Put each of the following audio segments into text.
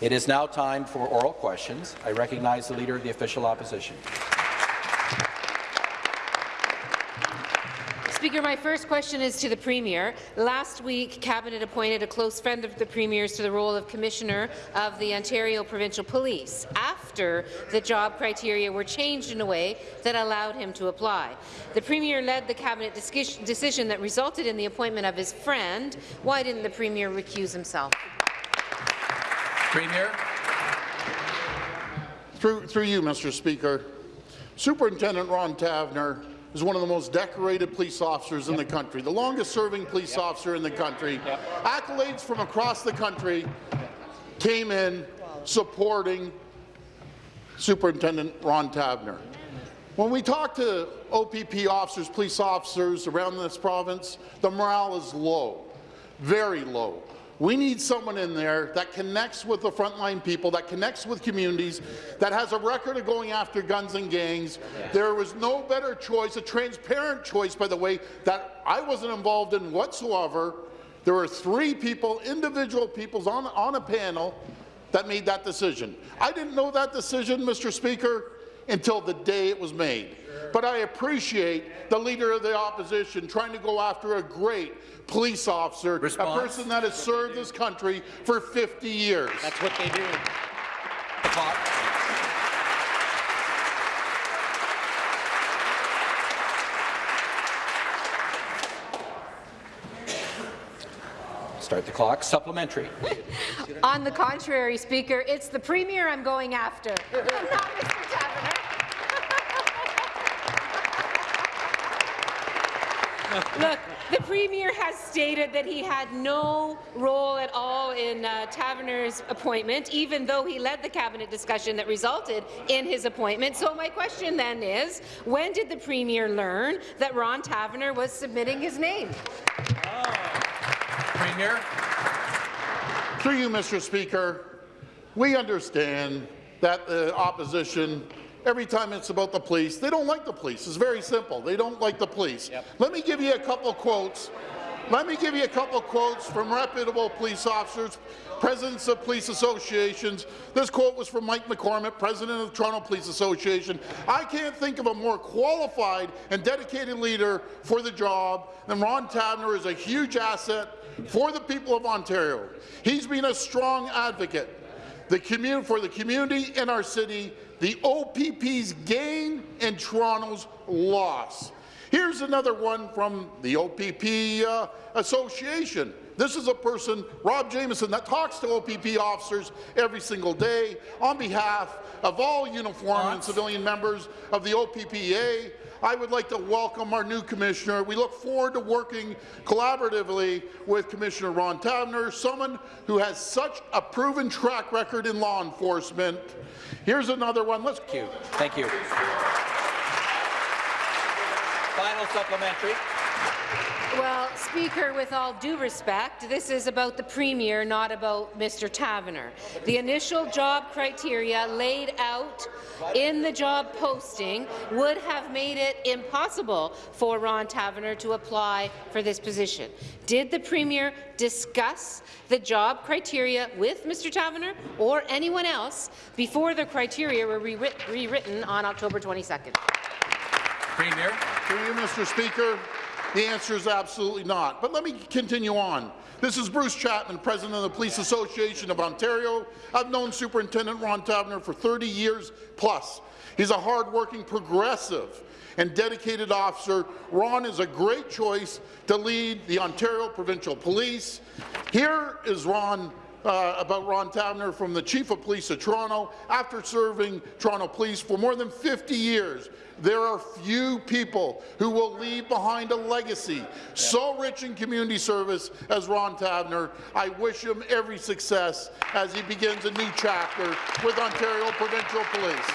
It is now time for oral questions. I recognize the Leader of the Official Opposition. Speaker, my first question is to the Premier. Last week, Cabinet appointed a close friend of the Premier's to the role of Commissioner of the Ontario Provincial Police after the job criteria were changed in a way that allowed him to apply. The Premier led the Cabinet decision that resulted in the appointment of his friend. Why didn't the Premier recuse himself? Premier. Through, through you, Mr. Speaker, Superintendent Ron Taverner is one of the most decorated police officers in the country, the longest-serving police yep. officer in the country. Yep. Accolades from across the country came in supporting Superintendent Ron Taverner. When we talk to OPP officers, police officers around this province, the morale is low, very low. We need someone in there that connects with the frontline people, that connects with communities, that has a record of going after guns and gangs. There was no better choice, a transparent choice, by the way, that I wasn't involved in whatsoever. There were three people, individual people on, on a panel that made that decision. I didn't know that decision, Mr. Speaker, until the day it was made. But I appreciate the Leader of the Opposition trying to go after a great police officer, Response. a person that has served this country for 50 years. That's what they do. The clock. Start the clock. Supplementary. On the contrary, Speaker, it's the Premier I'm going after, I'm not Mr. Taverner. Look, the Premier has stated that he had no role at all in uh, Taverner's appointment, even though he led the cabinet discussion that resulted in his appointment. So my question then is, when did the Premier learn that Ron Taverner was submitting his name? Oh. Premier. Through you, Mr. Speaker, we understand that the opposition every time it's about the police. They don't like the police. It's very simple. They don't like the police. Yep. Let me give you a couple quotes. Let me give you a couple quotes from reputable police officers, presidents of police associations. This quote was from Mike McCormick, president of the Toronto Police Association. I can't think of a more qualified and dedicated leader for the job than Ron Taverner is a huge asset for the people of Ontario. He's been a strong advocate the for the community in our city the OPP's gain and Toronto's loss. Here's another one from the OPP uh, Association. This is a person, Rob Jamieson, that talks to OPP officers every single day on behalf of all uniform and civilian members of the OPPA I would like to welcome our new commissioner. We look forward to working collaboratively with Commissioner Ron Taverner, someone who has such a proven track record in law enforcement. Here's another one. Let's Thank you. Thank you. Final supplementary. Well, Speaker, with all due respect, this is about the Premier, not about Mr. Taverner. The initial job criteria laid out in the job posting would have made it impossible for Ron Taverner to apply for this position. Did the Premier discuss the job criteria with Mr. Taverner or anyone else before the criteria were rewritten on October 22nd? Premier. Through you, Mr. Speaker. The answer is absolutely not. But let me continue on. This is Bruce Chapman, President of the Police Association of Ontario. I've known Superintendent Ron Taverner for 30 years plus. He's a hard-working progressive and dedicated officer. Ron is a great choice to lead the Ontario Provincial Police. Here is Ron uh, about Ron Taverner from the Chief of Police of Toronto. After serving Toronto Police for more than 50 years, there are few people who will leave behind a legacy yeah. so rich in community service as Ron Taverner. I wish him every success as he begins a new chapter with Ontario Provincial Police.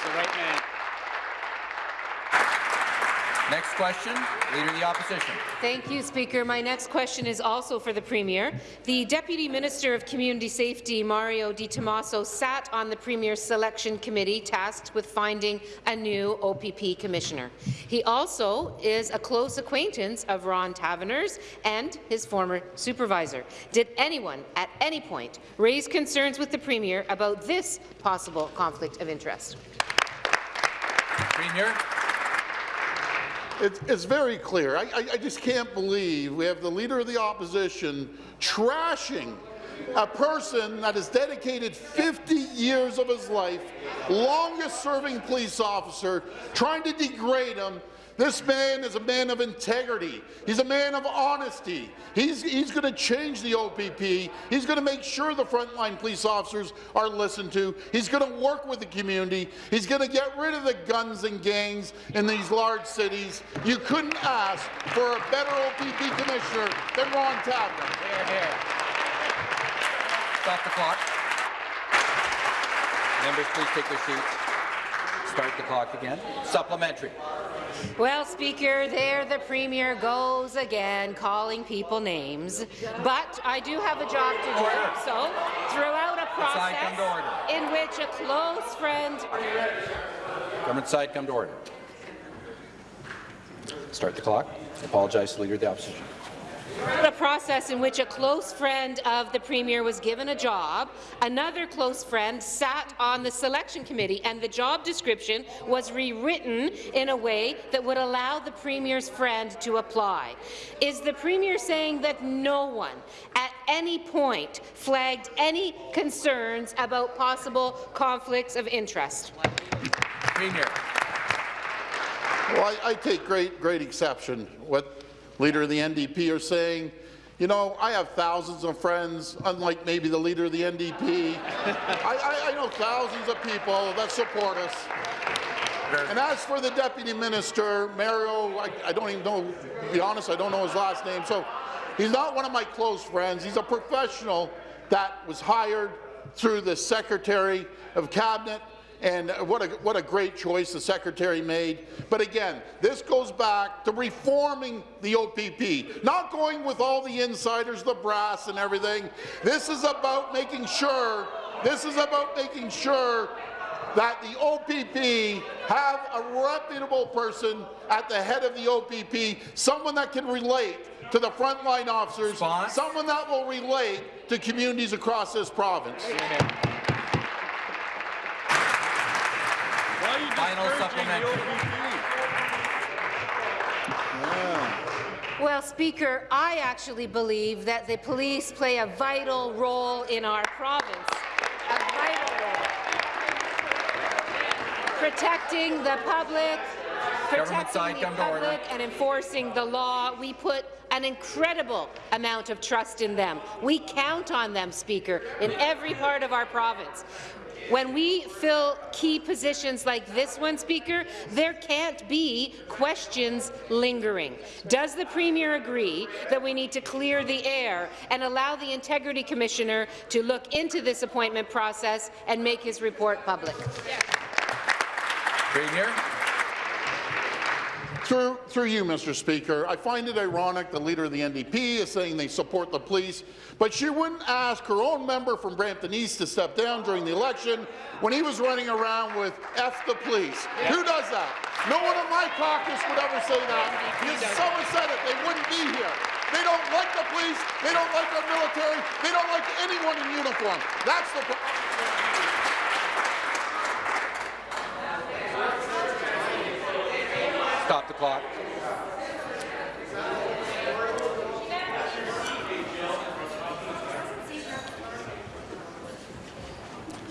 The right man. Next question, Leader of the Opposition. Thank you, Speaker. My next question is also for the Premier. The Deputy Minister of Community Safety, Mario Di Tommaso, sat on the Premier's selection committee tasked with finding a new OPP commissioner. He also is a close acquaintance of Ron Taverners and his former supervisor. Did anyone at any point raise concerns with the Premier about this possible conflict of interest? Premier. It's, it's very clear. I, I, I just can't believe we have the Leader of the Opposition trashing a person that has dedicated 50 years of his life, longest-serving police officer, trying to degrade him. This man is a man of integrity. He's a man of honesty. He's, he's going to change the OPP. He's going to make sure the frontline police officers are listened to. He's going to work with the community. He's going to get rid of the guns and gangs in these large cities. You couldn't ask for a better OPP commissioner than Ron Taverner. Here, here. Stop the clock. Members, please take their seats. Start the clock again. Supplementary. Well, Speaker, there the Premier goes again, calling people names. But I do have a job to oh, do, Order. so throughout a Side, come to order. process in which a close friend Government side, come to order. Start the clock. Apologize to the Leader of the Opposition. A process in which a close friend of the Premier was given a job, another close friend sat on the selection committee, and the job description was rewritten in a way that would allow the Premier's friend to apply. Is the Premier saying that no one at any point flagged any concerns about possible conflicts of interest? Premier. Well, I, I take great, great exception what Leader of the NDP are saying. You know, I have thousands of friends, unlike maybe the Leader of the NDP. I, I, I know thousands of people that support us. And as for the Deputy Minister, Mario, I, I don't even know, to be honest, I don't know his last name, so he's not one of my close friends. He's a professional that was hired through the Secretary of Cabinet and what a, what a great choice the Secretary made. But again, this goes back to reforming the OPP, not going with all the insiders, the brass and everything. This is about making sure, this is about making sure that the OPP have a reputable person at the head of the OPP, someone that can relate to the frontline officers, Response? someone that will relate to communities across this province. Why are you Final supplementary. Well, Speaker, I actually believe that the police play a vital role in our province. A vital role. Protecting the public, Government protecting side, the come to order. public and enforcing the law. We put an incredible amount of trust in them. We count on them, Speaker, in every part of our province. When we fill key positions like this one, Speaker, there can't be questions lingering. Does the Premier agree that we need to clear the air and allow the Integrity Commissioner to look into this appointment process and make his report public? Premier. Through, through you, Mr. Speaker, I find it ironic the Leader of the NDP is saying they support the police, but she wouldn't ask her own member from Brampton East to step down during the election when he was running around with F the police. Who does that? No one in my caucus would ever say that. If someone said it, they wouldn't be here. They don't like the police, they don't like our military, they don't like anyone in uniform. That's the pro- Stop the clock.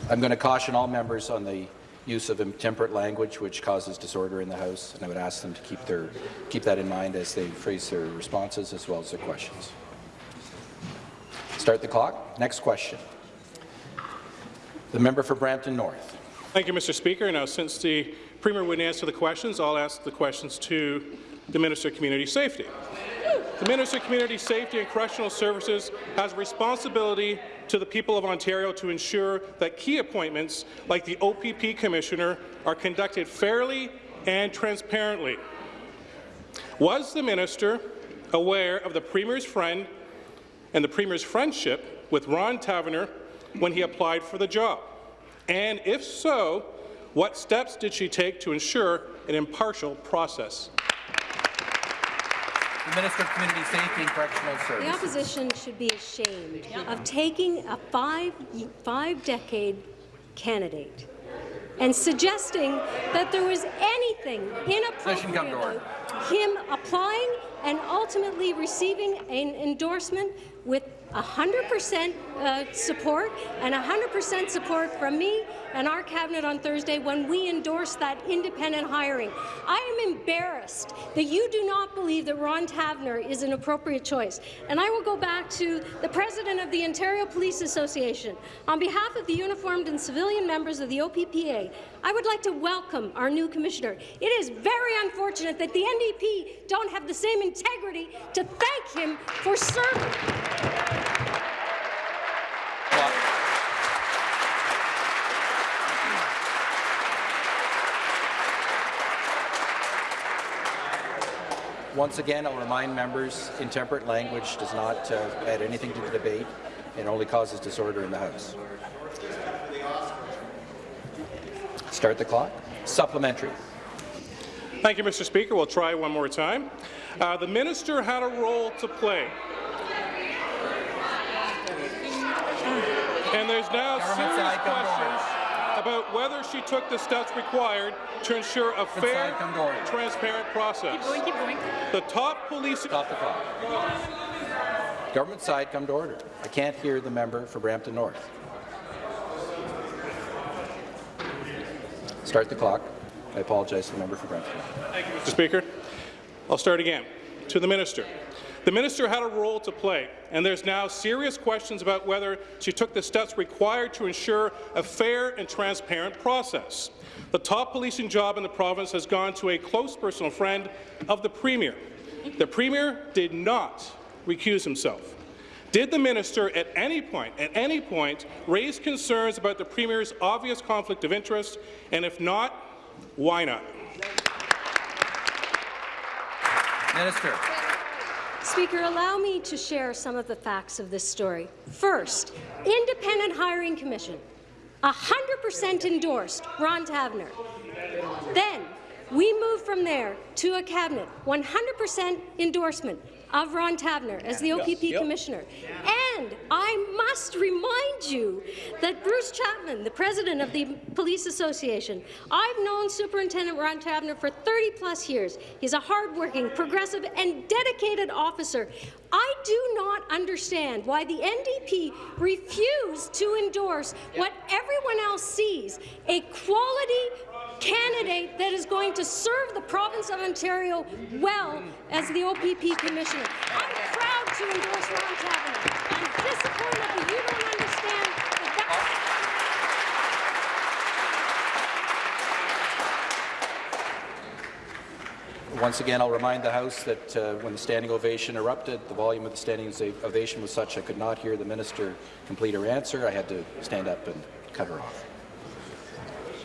I'm going to caution all members on the use of intemperate language which causes disorder in the House, and I would ask them to keep, their, keep that in mind as they phrase their responses as well as their questions. Start the clock. Next question. The member for Brampton North. Thank you, Mr. Speaker. Now, since the Premier wouldn't answer the questions, I'll ask the questions to the Minister of Community Safety. The Minister of Community Safety and Correctional Services has responsibility to the people of Ontario to ensure that key appointments, like the OPP Commissioner, are conducted fairly and transparently. Was the minister aware of the Premier's friend and the Premier's friendship with Ron Taverner when he applied for the job? And if so, what steps did she take to ensure an impartial process? The Minister of Community Safety and Correctional Services. The Services. opposition should be ashamed of taking a five, five-decade candidate and suggesting that there was anything Session come inappropriate to order. about him applying and ultimately receiving an endorsement with 100% uh, support and 100% support from me and our cabinet on Thursday when we endorsed that independent hiring. I am embarrassed that you do not believe that Ron Taverner is an appropriate choice. And I will go back to the president of the Ontario Police Association. On behalf of the uniformed and civilian members of the OPPA, I would like to welcome our new commissioner. It is very unfortunate that the NDP don't have the same integrity to thank him for serving. Once again, I'll remind members, intemperate language does not uh, add anything to the debate and only causes disorder in the House. Start the clock. Supplementary. Thank you, Mr. Speaker. We'll try one more time. Uh, the minister had a role to play. And there's now serious side, come to order. questions about whether she took the steps required to ensure a fair, side, come to order. transparent process. The top police Stop the clock. Government side, come to order. I can't hear the member for Brampton North. Start the clock. I apologize to the member for Brampton Thank you, Mr. Speaker. I'll start again. To the minister. The minister had a role to play, and there's now serious questions about whether she took the steps required to ensure a fair and transparent process. The top policing job in the province has gone to a close personal friend of the Premier. The Premier did not recuse himself. Did the minister at any point, at any point, raise concerns about the Premier's obvious conflict of interest, and if not, why not? Minister. Speaker, allow me to share some of the facts of this story. First, Independent Hiring Commission, 100% endorsed Ron Taverner. Then, we moved from there to a cabinet, 100% endorsement of Ron Taverner as the OPP commissioner. And I must remind you that Bruce Chapman, the president of the Police Association, I've known Superintendent Ron Taverner for 30 plus years. He's a hardworking, progressive, and dedicated officer. I do not understand why the NDP refused to endorse what everyone else sees, a quality candidate that is going to serve the province of Ontario well as the OPP commissioner. I'm proud to endorse Ron Taverner. I'm disappointed you don't understand that that's Once again, I'll remind the House that uh, when the standing ovation erupted, the volume of the standing ovation was such I could not hear the minister complete her answer. I had to stand up and cut her off.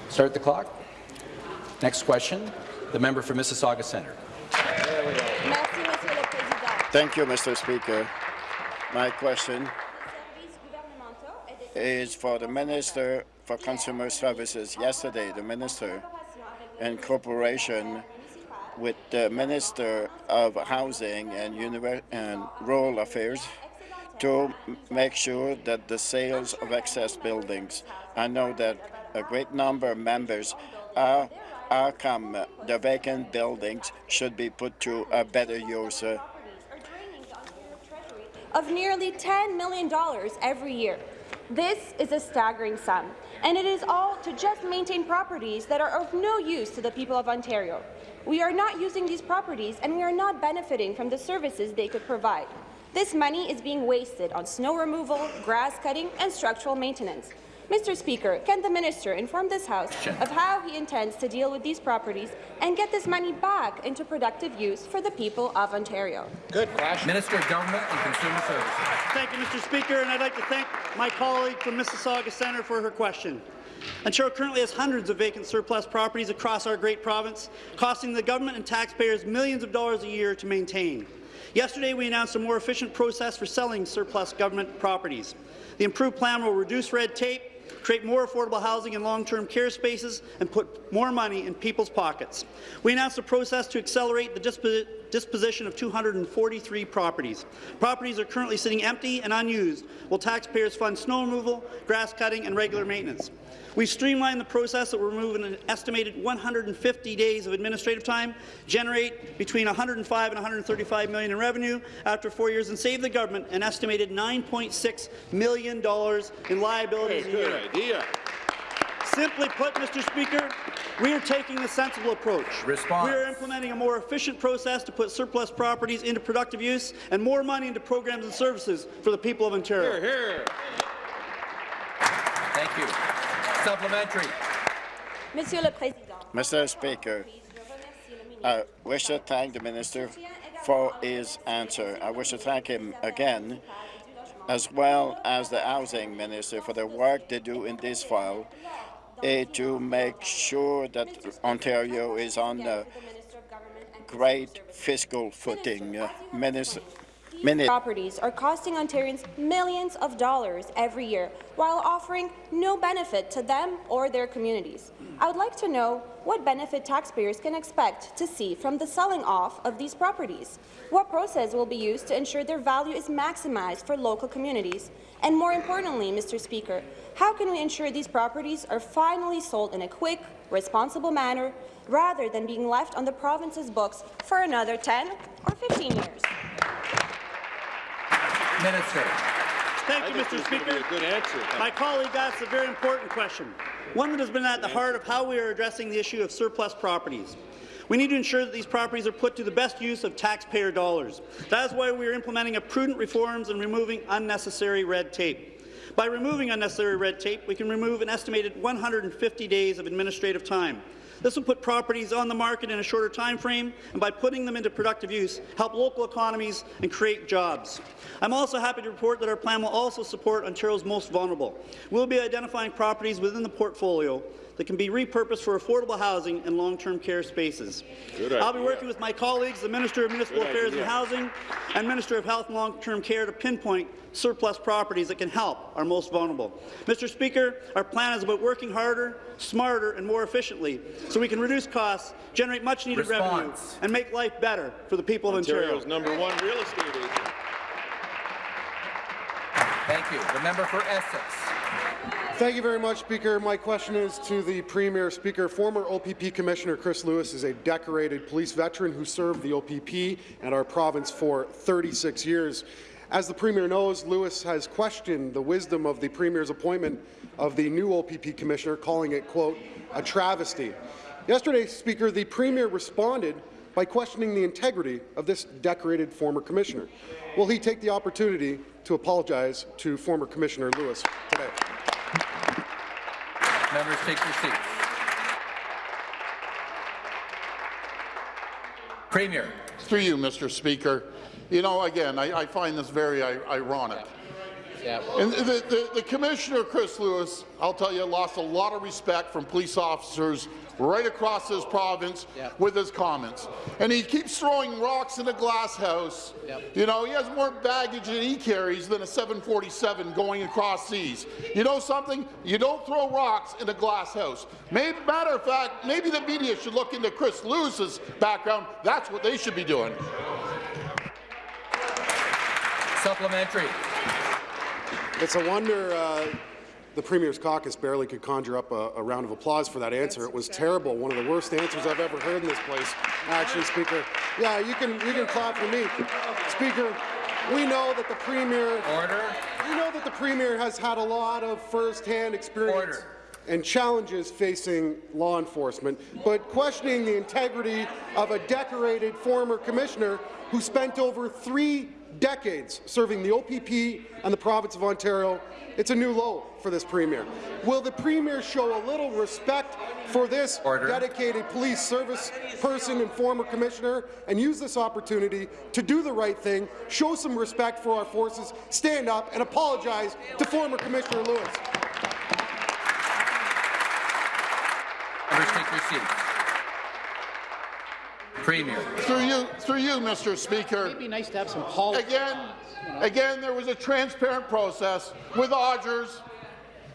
Start the clock. Next question, the member for Mississauga Centre. Merci, Monsieur le Président. Thank you, Mr. Speaker. My question is for the Minister for Consumer Services. Yesterday, the Minister in cooperation with the Minister of Housing and, and Rural Affairs to make sure that the sales of excess buildings. I know that a great number of members are are come the vacant buildings should be put to a better use. of nearly $10 million every year. This is a staggering sum, and it is all to just maintain properties that are of no use to the people of Ontario. We are not using these properties, and we are not benefiting from the services they could provide. This money is being wasted on snow removal, grass cutting, and structural maintenance. Mr. Speaker, can the minister inform this House of how he intends to deal with these properties and get this money back into productive use for the people of Ontario? Good question. Minister of Government and Consumer Services. Thank you, Mr. Speaker, and I'd like to thank my colleague from Mississauga Centre for her question. Ontario currently has hundreds of vacant surplus properties across our great province, costing the government and taxpayers millions of dollars a year to maintain. Yesterday, we announced a more efficient process for selling surplus government properties. The improved plan will reduce red tape, create more affordable housing and long-term care spaces, and put more money in people's pockets. We announced a process to accelerate the dispo disposition of 243 properties. Properties are currently sitting empty and unused, while taxpayers fund snow removal, grass cutting, and regular maintenance. We've streamlined the process that will remove an estimated 150 days of administrative time, generate between 105 and 135 million in revenue after four years, and save the government an estimated 9.6 million dollars in liabilities good idea. Simply put, Mr. Speaker, we are taking the sensible approach. Response. We are implementing a more efficient process to put surplus properties into productive use and more money into programs and services for the people of Ontario. Here, here. Thank you. Supplementary. Monsieur le Président. Mr. Speaker, I wish to thank the minister for his answer. I wish to thank him again, as well as the housing minister for the work they do in this file to make sure that Ontario is on a great fiscal footing. Uh, Minister, Mini- properties are costing Ontarians millions of dollars every year while offering no benefit to them or their communities. I would like to know what benefit taxpayers can expect to see from the selling off of these properties. What process will be used to ensure their value is maximized for local communities? And more importantly, Mr. Speaker, how can we ensure these properties are finally sold in a quick, responsible manner rather than being left on the province's books for another 10 or 15 years? Minister. Thank you, Mr. there's going to be Speaker. a good answer. My colleague asked a very important question, one that has been at the heart of how we are addressing the issue of surplus properties. We need to ensure that these properties are put to the best use of taxpayer dollars. That is why we are implementing a prudent reforms and removing unnecessary red tape. By removing unnecessary red tape, we can remove an estimated 150 days of administrative time. This will put properties on the market in a shorter time frame, and by putting them into productive use, help local economies and create jobs. I'm also happy to report that our plan will also support Ontario's most vulnerable. We'll be identifying properties within the portfolio that can be repurposed for affordable housing and long-term care spaces. I'll be working with my colleagues, the Minister of Municipal Good Affairs idea. and Housing and Minister of Health and Long-Term Care to pinpoint surplus properties that can help our most vulnerable. Mr. Speaker, our plan is about working harder, smarter and more efficiently so we can reduce costs, generate much-needed revenue and make life better for the people of Ontario. Ontario's number one real estate agent. Thank you. The member for Essex. Thank you very much, Speaker. My question is to the Premier. Speaker, former OPP Commissioner Chris Lewis is a decorated police veteran who served the OPP and our province for 36 years. As the Premier knows, Lewis has questioned the wisdom of the Premier's appointment of the new OPP Commissioner, calling it, quote, a travesty. Yesterday, Speaker, the Premier responded by questioning the integrity of this decorated former Commissioner. Will he take the opportunity to apologize to former Commissioner Lewis today? Members take your seats. Premier. Through you, Mr. Speaker. You know, again, I, I find this very ironic. Yeah. And the, the, the Commissioner, Chris Lewis, I'll tell you, lost a lot of respect from police officers right across this province Yep. with his comments. And he keeps throwing rocks in a glass house. Yep. You know, he has more baggage that he carries than a 747 going across seas. You know something? You don't throw rocks in a glass house. Maybe, matter of fact, maybe the media should look into Chris Lewis's background. That's what they should be doing. Supplementary. It's a wonder uh, the Premier's caucus barely could conjure up a, a round of applause for that answer. It was terrible, one of the worst answers I've ever heard in this place. Actually, Speaker, yeah, you can you can clap for me, Speaker. We know that the Premier Order. we know that the Premier has had a lot of first-hand experience Order. and challenges facing law enforcement, but questioning the integrity of a decorated former commissioner who spent over three decades serving the OPP and the province of Ontario, it's a new low for this Premier. Will the Premier show a little respect for this Order. dedicated police service person and former commissioner and use this opportunity to do the right thing, show some respect for our forces, stand up and apologize to former Commissioner Lewis? Members take your seats. Premier. Through you, through you, Mr. Speaker. It'd be nice to have some politics. Again, again, there was a transparent process with Odgers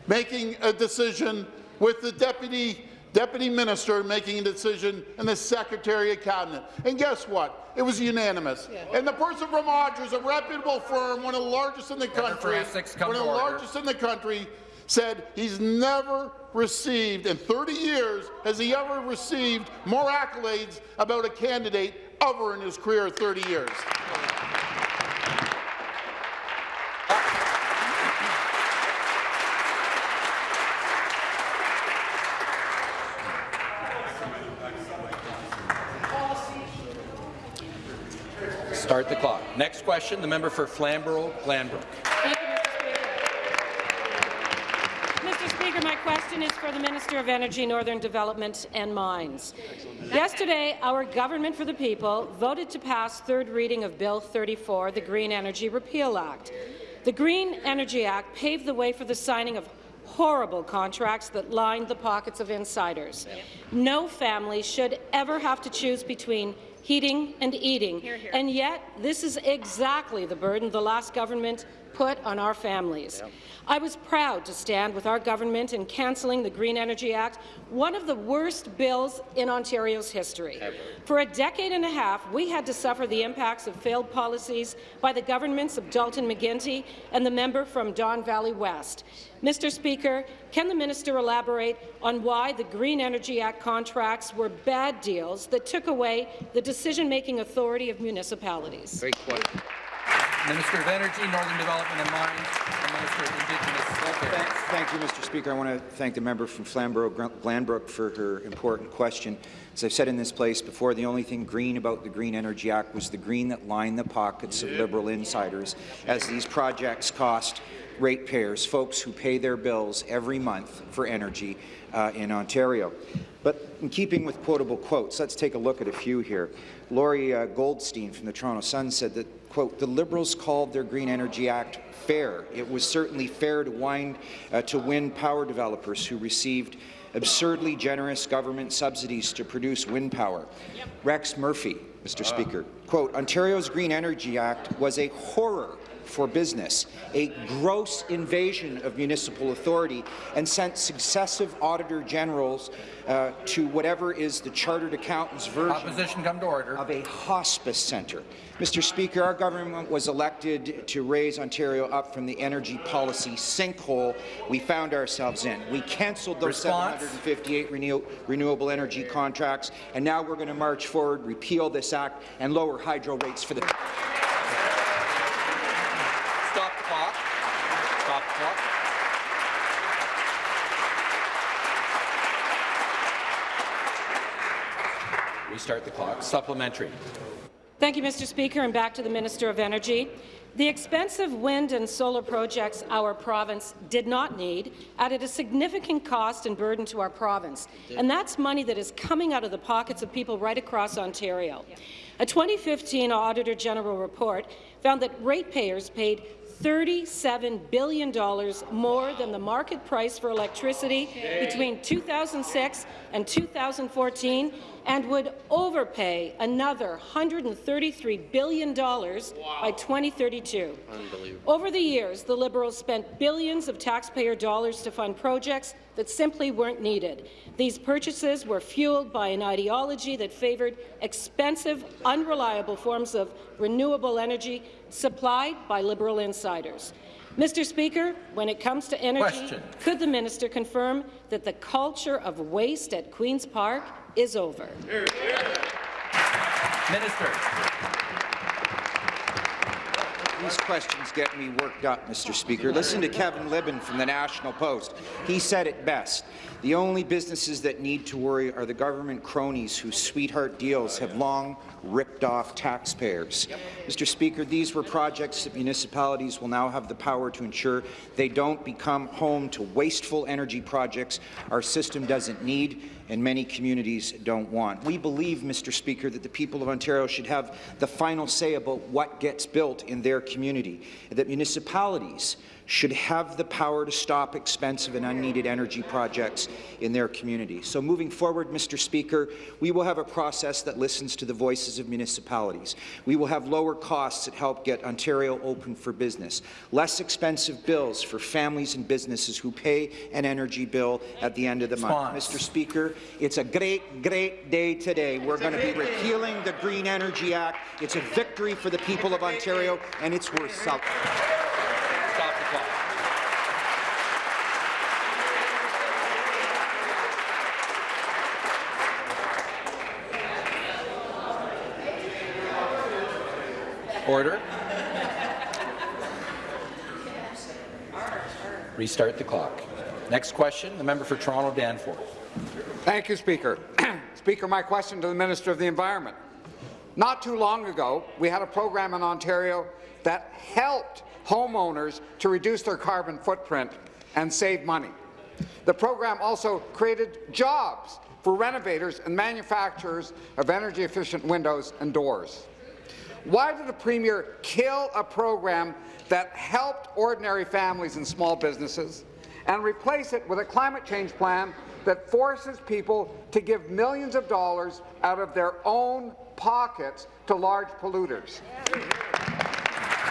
making a decision, with the deputy deputy minister making a decision, and the secretary of cabinet. And guess what? It was unanimous. And the person from Odgers, a reputable firm, one of the largest in the country, one of the largest in the country, said he's never received, in 30 years, has he ever received more accolades about a candidate ever in his career of 30 years. Start the clock. Next question, the member for Flamborough-Glanbrook. Thank you, Mr. Speaker. Mr. Speaker, my question is for the Minister of Energy, Northern Development and Mines. Yesterday, our Government for the People voted to pass third reading of Bill 34, the Green Energy Repeal Act. The Green Energy Act paved the way for the signing of horrible contracts that lined the pockets of insiders. No family should ever have to choose between heating and eating, and yet this is exactly the burden the last government put on our families. I was proud to stand with our government in cancelling the Green Energy Act, one of the worst bills in Ontario's history. For a decade and a half, we had to suffer the impacts of failed policies by the governments of Dalton McGuinty and the member from Don Valley West. Mr. Speaker, can the minister elaborate on why the Green Energy Act contracts were bad deals that took away the decision-making authority of municipalities? Great question. Minister of Energy, Northern Development and Mines, and Minister of Indigenous Affairs. Thank you, Mr. Speaker. I want to thank the member from Flamborough-Glanbrook for her important question. As I've said in this place before, the only thing green about the Green Energy Act was the green that lined the pockets of Liberal insiders, as these projects cost ratepayers, folks who pay their bills every month for energy uh, in Ontario. But in keeping with quotable quotes, let's take a look at a few here. Lorrie uh, Goldstein from the Toronto Sun said that, quote, the Liberals called their Green Energy Act fair. It was certainly fair to, wind, uh, to win power developers who received absurdly generous government subsidies to produce wind power. Rex Murphy, Mr. Speaker, quote, Ontario's Green Energy Act was a horror for business, a gross invasion of municipal authority, and sent successive auditor generals uh, to whatever is the chartered accountant's version Opposition come to order. of a hospice centre. Mr. Speaker, our government was elected to raise Ontario up from the energy policy sinkhole we found ourselves in. We cancelled those Response? 758 renew renewable energy contracts, and now we're going to march forward, repeal this act, and lower hydro rates for the Stop the clock. Stop the clock. Restart the clock. Supplementary. Thank you, Mr. Speaker, and back to the Minister of Energy. The expensive wind and solar projects our province did not need added a significant cost and burden to our province, and that's money that is coming out of the pockets of people right across Ontario. A 2015 Auditor General report found that ratepayers paid $37 billion more than the market price for electricity between 2006 and 2014 and would overpay another $133 billion by 2032. Over the years, the Liberals spent billions of taxpayer dollars to fund projects that simply weren't needed. These purchases were fueled by an ideology that favoured expensive, unreliable forms of renewable energy supplied by Liberal insiders. Mr. Speaker, when it comes to energy, Question. could the minister confirm that the culture of waste at Queen's Park is over? Minister. These questions get me worked up, Mr. Speaker. Listen to Kevin Libin from the National Post. He said it best. The only businesses that need to worry are the government cronies whose sweetheart deals have long ripped off taxpayers. Mr. Speaker, these were projects that municipalities will now have the power to ensure they don't become home to wasteful energy projects our system doesn't need and many communities don't want. We believe, Mr. Speaker, that the people of Ontario should have the final say about what gets built in their community, and that municipalities should have the power to stop expensive and unneeded energy projects in their community. So moving forward, Mr. Speaker, we will have a process that listens to the voices of municipalities. We will have lower costs that help get Ontario open for business, less expensive bills for families and businesses who pay an energy bill at the end of the month. Mr. Speaker, it's a great, great day today. We're going to be repealing the Green Energy Act. It's a victory for the people of Ontario, and it's worth celebrating. Stop the clock. Order. Restart the clock. Next question, the member for Toronto Danforth. Thank you, Speaker. Speaker, my question to the Minister of the Environment. Not too long ago, we had a program in Ontario that helped homeowners to reduce their carbon footprint and save money. The program also created jobs for renovators and manufacturers of energy-efficient windows and doors. Why did the Premier kill a program that helped ordinary families and small businesses and replace it with a climate change plan that forces people to give millions of dollars out of their own pockets to large polluters?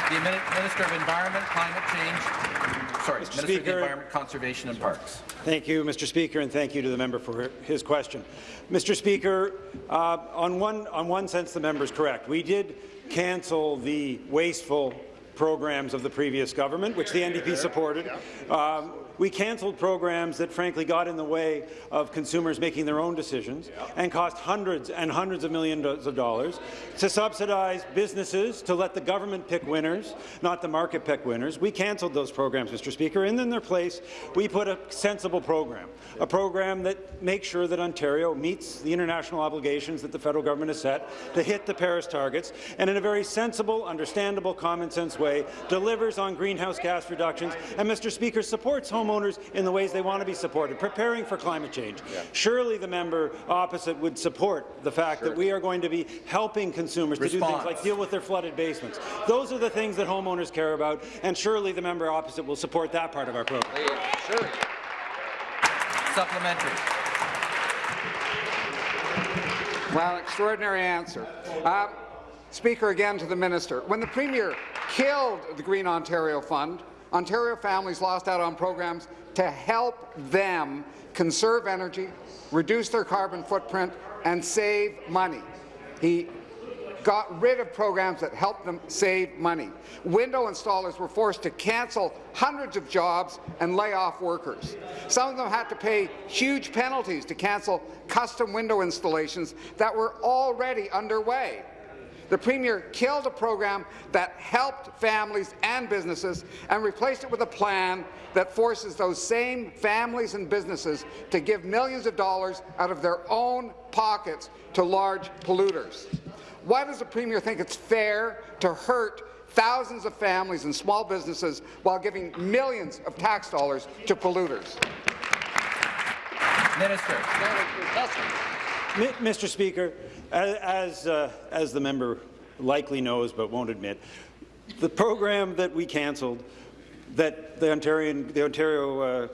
The Minister of Environment, Climate Change, sorry, Minister of the Environment, Conservation and Parks. Thank you, Mr. Speaker, and thank you to the member for his question. Mr. Speaker, uh, on, one, on one sense, the member is correct. We did cancel the wasteful programs of the previous government, which the NDP supported. Um, we cancelled programs that frankly got in the way of consumers making their own decisions and cost hundreds and hundreds of millions of dollars to subsidize businesses to let the government pick winners, not the market pick winners. We cancelled those programs, Mr. Speaker, and in their place, we put a sensible program, a program that makes sure that Ontario meets the international obligations that the federal government has set to hit the Paris targets, and in a very sensible, understandable, common-sense way, delivers on greenhouse gas reductions, and, Mr. Speaker, supports homeowners in the ways they want to be supported, preparing for climate change. Surely the member opposite would support the fact that we are going to be helping consumers to do things like deal with their flooded basements. Those are the things that homeowners care about, and surely the member opposite will support that part of our program. Supplementary. Well, extraordinary answer. Uh, Speaker, again to the minister. When the Premier killed the Green Ontario Fund, Ontario families lost out on programs to help them conserve energy, reduce their carbon footprint, and save money. He got rid of programs that helped them save money. Window installers were forced to cancel hundreds of jobs and lay off workers. Some of them had to pay huge penalties to cancel custom window installations that were already underway. The Premier killed a program that helped families and businesses and replaced it with a plan that forces those same families and businesses to give millions of dollars out of their own pockets to large polluters. Why does the Premier think it's fair to hurt thousands of families and small businesses while giving millions of tax dollars to polluters? Minister. Mi- Mr. Speaker, a- as, uh, as the member likely knows but won't admit, the program that we cancelled that the, Ontarian, the Ontario uh,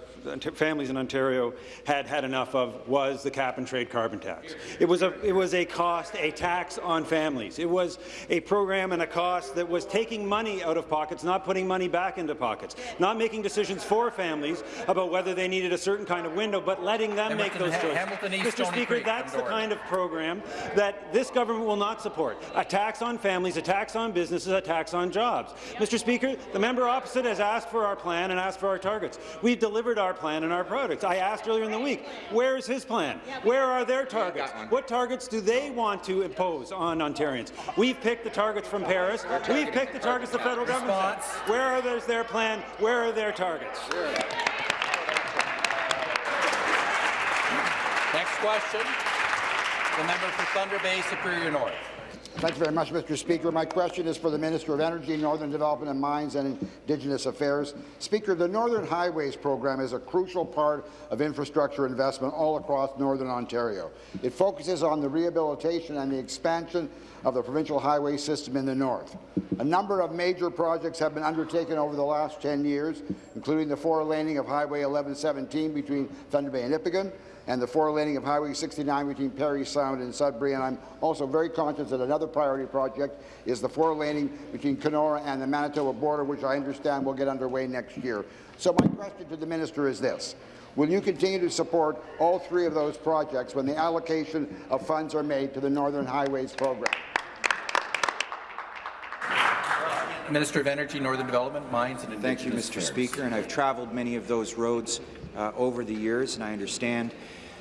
families in Ontario had had enough of was the cap-and-trade carbon tax. It was, a, it was a cost, a tax on families. It was a program and a cost that was taking money out of pockets, not putting money back into pockets, not making decisions for families about whether they needed a certain kind of window, but letting them make those choices. Mr. Stony Speaker, Creek, that's the kind of program that this government will not support. A tax on families, a tax on businesses, a tax on jobs. Mr. Speaker, the member opposite has asked for our plan and asked for our targets. We've delivered our our plan and our products. I asked earlier in the week, where is his plan? Where are their targets? What targets do they want to impose on Ontarians? We've picked the targets from Paris. We've picked the targets the federal government set. Where are those, their plan? Where are their targets? Next question, the member for Thunder Bay Superior North. Thank you very much, Mr. Speaker. My question is for the Minister of Energy, Northern Development and Mines and Indigenous Affairs. Speaker, the Northern Highways program is a crucial part of infrastructure investment all across Northern Ontario. It focuses on the rehabilitation and the expansion of the provincial highway system in the north. A number of major projects have been undertaken over the last 10 years, including the four-laning of Highway 1117 between Thunder Bay and Nipigon, and the four-laning of Highway 69 between Perry Sound and Sudbury. And I'm also very conscious that another priority project is the four-laning between Kenora and the Manitoba border, which I understand will get underway next year. So my question to the minister is this. Will you continue to support all three of those projects when the allocation of funds are made to the Northern Highways program? Minister of Energy, Northern Development, Mines and Thank you, Mr. Affairs. Speaker, and I've travelled many of those roads uh, over the years, and I understand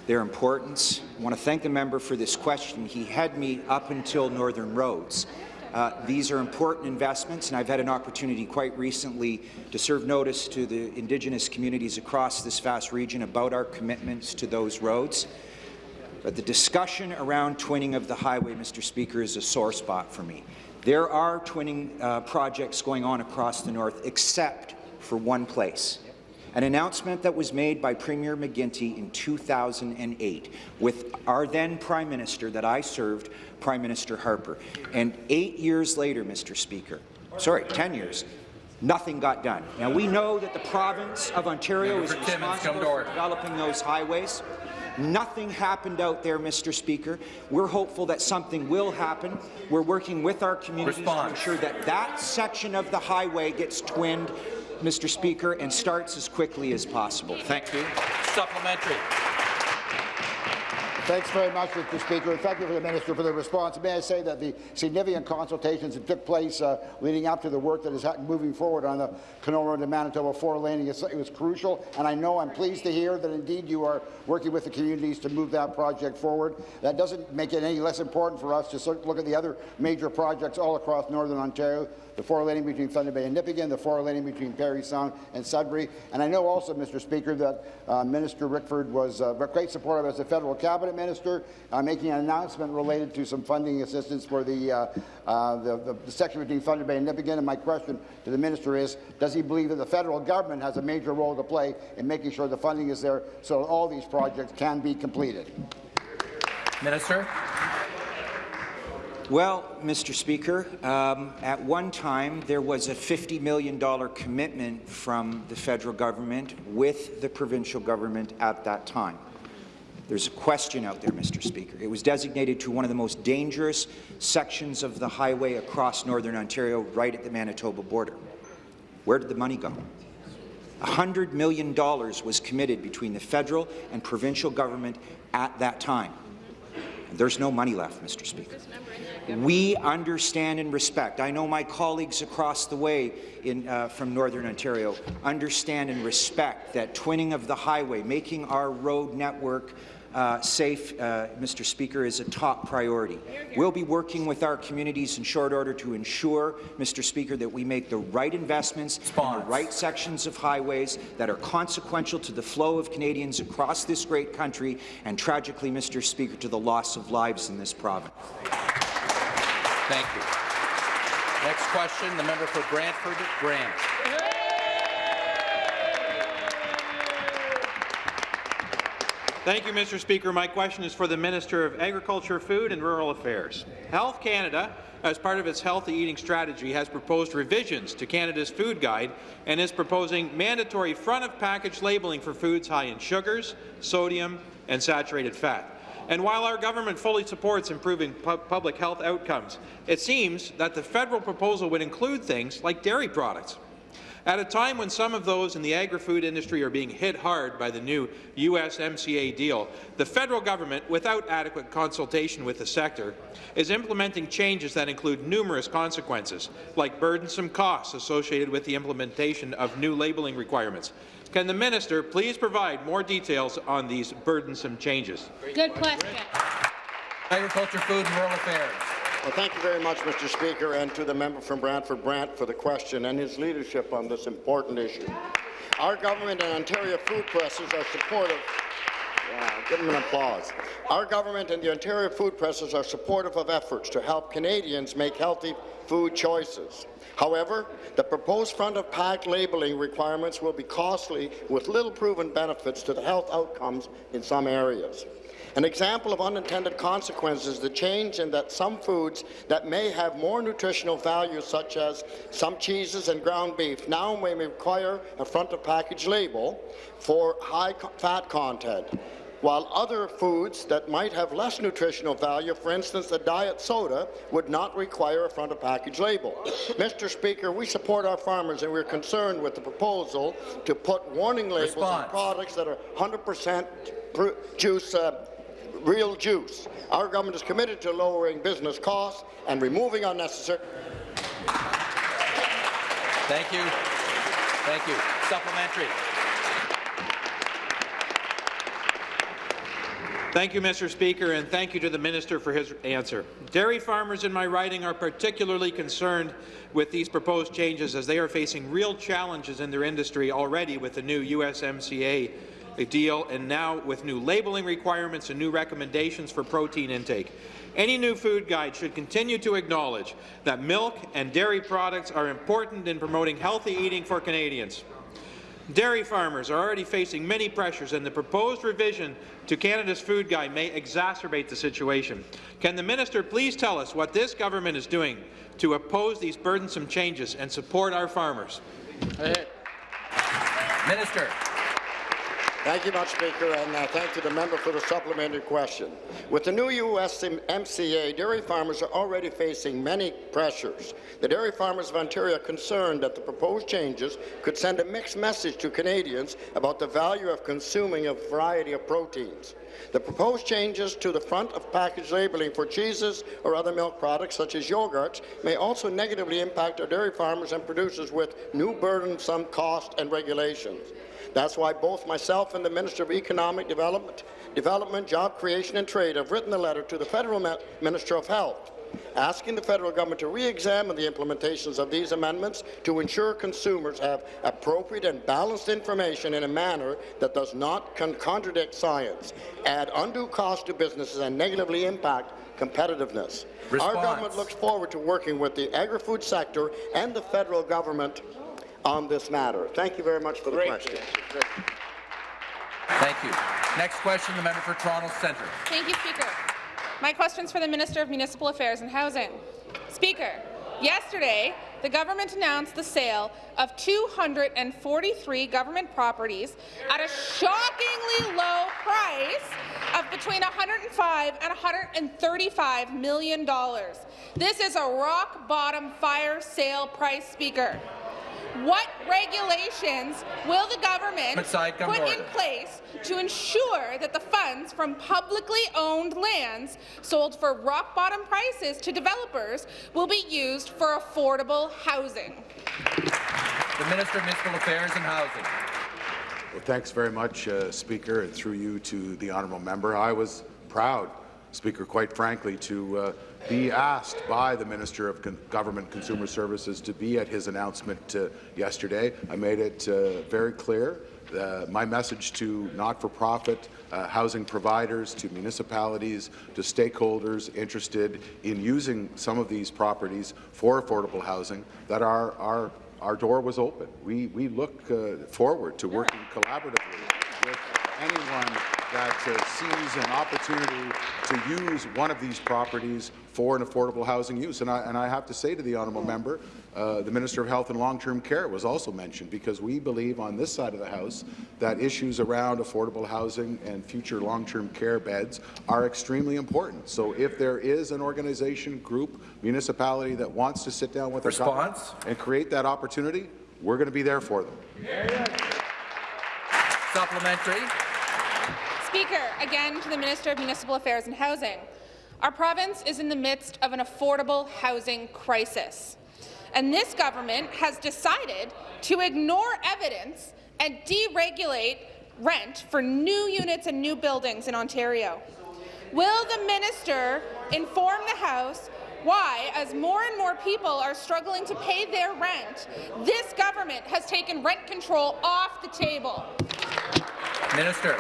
their importance. I want to thank the member for this question. He had me up until Northern Roads. Uh, these are important investments, and I've had an opportunity quite recently to serve notice to the Indigenous communities across this vast region about our commitments to those roads. But the discussion around twinning of the highway, Mr. Speaker, is a sore spot for me. There are twinning uh, projects going on across the north, except for one place. An announcement that was made by Premier McGuinty in 2008 with our then Prime Minister that I served, Prime Minister Harper. And eight years later, Mr. Speaker, sorry, 10 years, nothing got done. Now, we know that the province of Ontario is for Timmins, come responsible for developing those highways. Nothing happened out there, Mr. Speaker. We're hopeful that something will happen. We're working with our communities Response. to ensure that that section of the highway gets twinned, Mr. Speaker, and starts as quickly as possible. Thank you. Supplementary. Thanks very much, Mr. Speaker, and thank you for the Minister for the response. May I say that the significant consultations that took place uh, leading up to the work that is ha- moving forward on the Kenora to Manitoba four-laning, is- it was crucial, and I know I'm pleased to hear that indeed you are working with the communities to move that project forward. That doesn't make it any less important for us to look at the other major projects all across Northern Ontario, the four-laning between Thunder Bay and Nipigon, the four-laning between Parry Sound and Sudbury. And I know also, Mr. Speaker, that uh, Minister Rickford was uh, a great supporter as a federal cabinet minister, uh, making an announcement related to some funding assistance for the, uh, uh, the, the, the section between Thunder Bay and Nipigon. And my question to the minister is, does he believe that the federal government has a major role to play in making sure the funding is there so all these projects can be completed? Minister. Well, Mr. Speaker, um, at one time there was a $50 million commitment from the federal government with the provincial government at that time. There's a question out there, Mr. Speaker. It was designated to one of the most dangerous sections of the highway across northern Ontario, right at the Manitoba border. Where did the money go? $100 million was committed between the federal and provincial government at that time. There's no money left, Mr. Speaker. We understand and respect. I know my colleagues across the way in, uh, from Northern Ontario understand and respect that twinning of the highway, making our road network uh, safe, uh, Mr. Speaker, is a top priority. We'll be working with our communities in short order to ensure, Mr. Speaker, that we make the right investments in the right sections of highways that are consequential to the flow of Canadians across this great country and, tragically, Mr. Speaker, to the loss of lives in this province. Thank you. Next question, the member for Brantford Brant. Thank you, Mr. Speaker. My question is for the Minister of Agriculture, Food and Rural Affairs. Health Canada, as part of its healthy eating strategy, has proposed revisions to Canada's food guide and is proposing mandatory front-of-package labeling for foods high in sugars, sodium and saturated fat. And while our government fully supports improving pu public health outcomes, it seems that the federal proposal would include things like dairy products. At a time when some of those in the agri-food industry are being hit hard by the new USMCA deal, the federal government, without adequate consultation with the sector, is implementing changes that include numerous consequences, like burdensome costs associated with the implementation of new labelling requirements. Can the minister please provide more details on these burdensome changes? Good question. Agriculture, Food and Rural Affairs. Well, thank you very much, Mr. Speaker, and to the member from Brantford Brant for the question and his leadership on this important issue. Our government and Ontario food presses are supportive give them an applause. Our government and the Ontario food presses are supportive of efforts to help Canadians make healthy food choices. However, the proposed front-of-pack labelling requirements will be costly with little proven benefits to the health outcomes in some areas. An example of unintended consequences is the change in that some foods that may have more nutritional value, such as some cheeses and ground beef, now may require a front-of-package label for high fat content while other foods that might have less nutritional value, for instance, a diet soda, would not require a front-of-package label. Mr. Speaker, we support our farmers and we're concerned with the proposal to put warning labels Response. on products that are 100% juice uh, real juice. Our government is committed to lowering business costs and removing unnecessary. Thank you. Thank you. Supplementary. Thank you, Mr. Speaker, and thank you to the minister for his answer. Dairy farmers in my riding are particularly concerned with these proposed changes as they are facing real challenges in their industry already with the new USMCA deal and now with new labelling requirements and new recommendations for protein intake. Any new food guide should continue to acknowledge that milk and dairy products are important in promoting healthy eating for Canadians. Dairy farmers are already facing many pressures, and the proposed revision to Canada's food guide may exacerbate the situation. Can the minister please tell us what this government is doing to oppose these burdensome changes and support our farmers? Minister. Thank you much, Speaker, and uh, thank you to the member for the supplementary question. With the new U.S. MCA, dairy farmers are already facing many pressures. The dairy farmers of Ontario are concerned that the proposed changes could send a mixed message to Canadians about the value of consuming a variety of proteins. The proposed changes to the front of package labelling for cheeses or other milk products such as yogurts may also negatively impact our dairy farmers and producers with new burdensome costs and regulations. That's why both myself and the Minister of Economic Development, Development, Job Creation and Trade have written a letter to the Federal Minister of Health asking the federal government to re-examine the implementations of these amendments to ensure consumers have appropriate and balanced information in a manner that does not con contradict science, add undue cost to businesses and negatively impact competitiveness. Response. Our government looks forward to working with the agri-food sector and the federal government on this matter. Thank you very much for the Great. question. Thank you. Next question, the member for Toronto Centre. Thank you, Speaker. My question is for the Minister of Municipal Affairs and Housing. Speaker, yesterday, the government announced the sale of 243 government properties at a shockingly low price of between 105 and 135 million dollars. This is a rock-bottom fire sale price, Speaker. What regulations will the government Side, put to in place to ensure that the funds from publicly owned lands sold for rock-bottom prices to developers will be used for affordable housing? The Minister of Municipal Affairs and Housing. Well, thanks very much, uh, Speaker, and through you to the honourable member. I was proud, Speaker, quite frankly, to uh, be asked by the Minister of Con Government Consumer Services to be at his announcement uh, yesterday. I made it uh, very clear uh, my message to not-for-profit uh, housing providers, to municipalities, to stakeholders interested in using some of these properties for affordable housing, that our, our, our door was open. We, we look uh, forward to working collaboratively with anyone that uh, sees an opportunity to use one of these properties for an affordable housing use. And I, and I have to say to the honourable member, uh, the Minister of Health and Long-Term Care was also mentioned because we believe on this side of the House that issues around affordable housing and future long-term care beds are extremely important. So if there is an organization, group, municipality that wants to sit down with Response? our government and create that opportunity, we're going to be there for them. Supplementary. Speaker, again to the Minister of Municipal Affairs and Housing. Our province is in the midst of an affordable housing crisis, and this government has decided to ignore evidence and deregulate rent for new units and new buildings in Ontario. Will the minister inform the House why, as more and more people are struggling to pay their rent, this government has taken rent control off the table? Minister.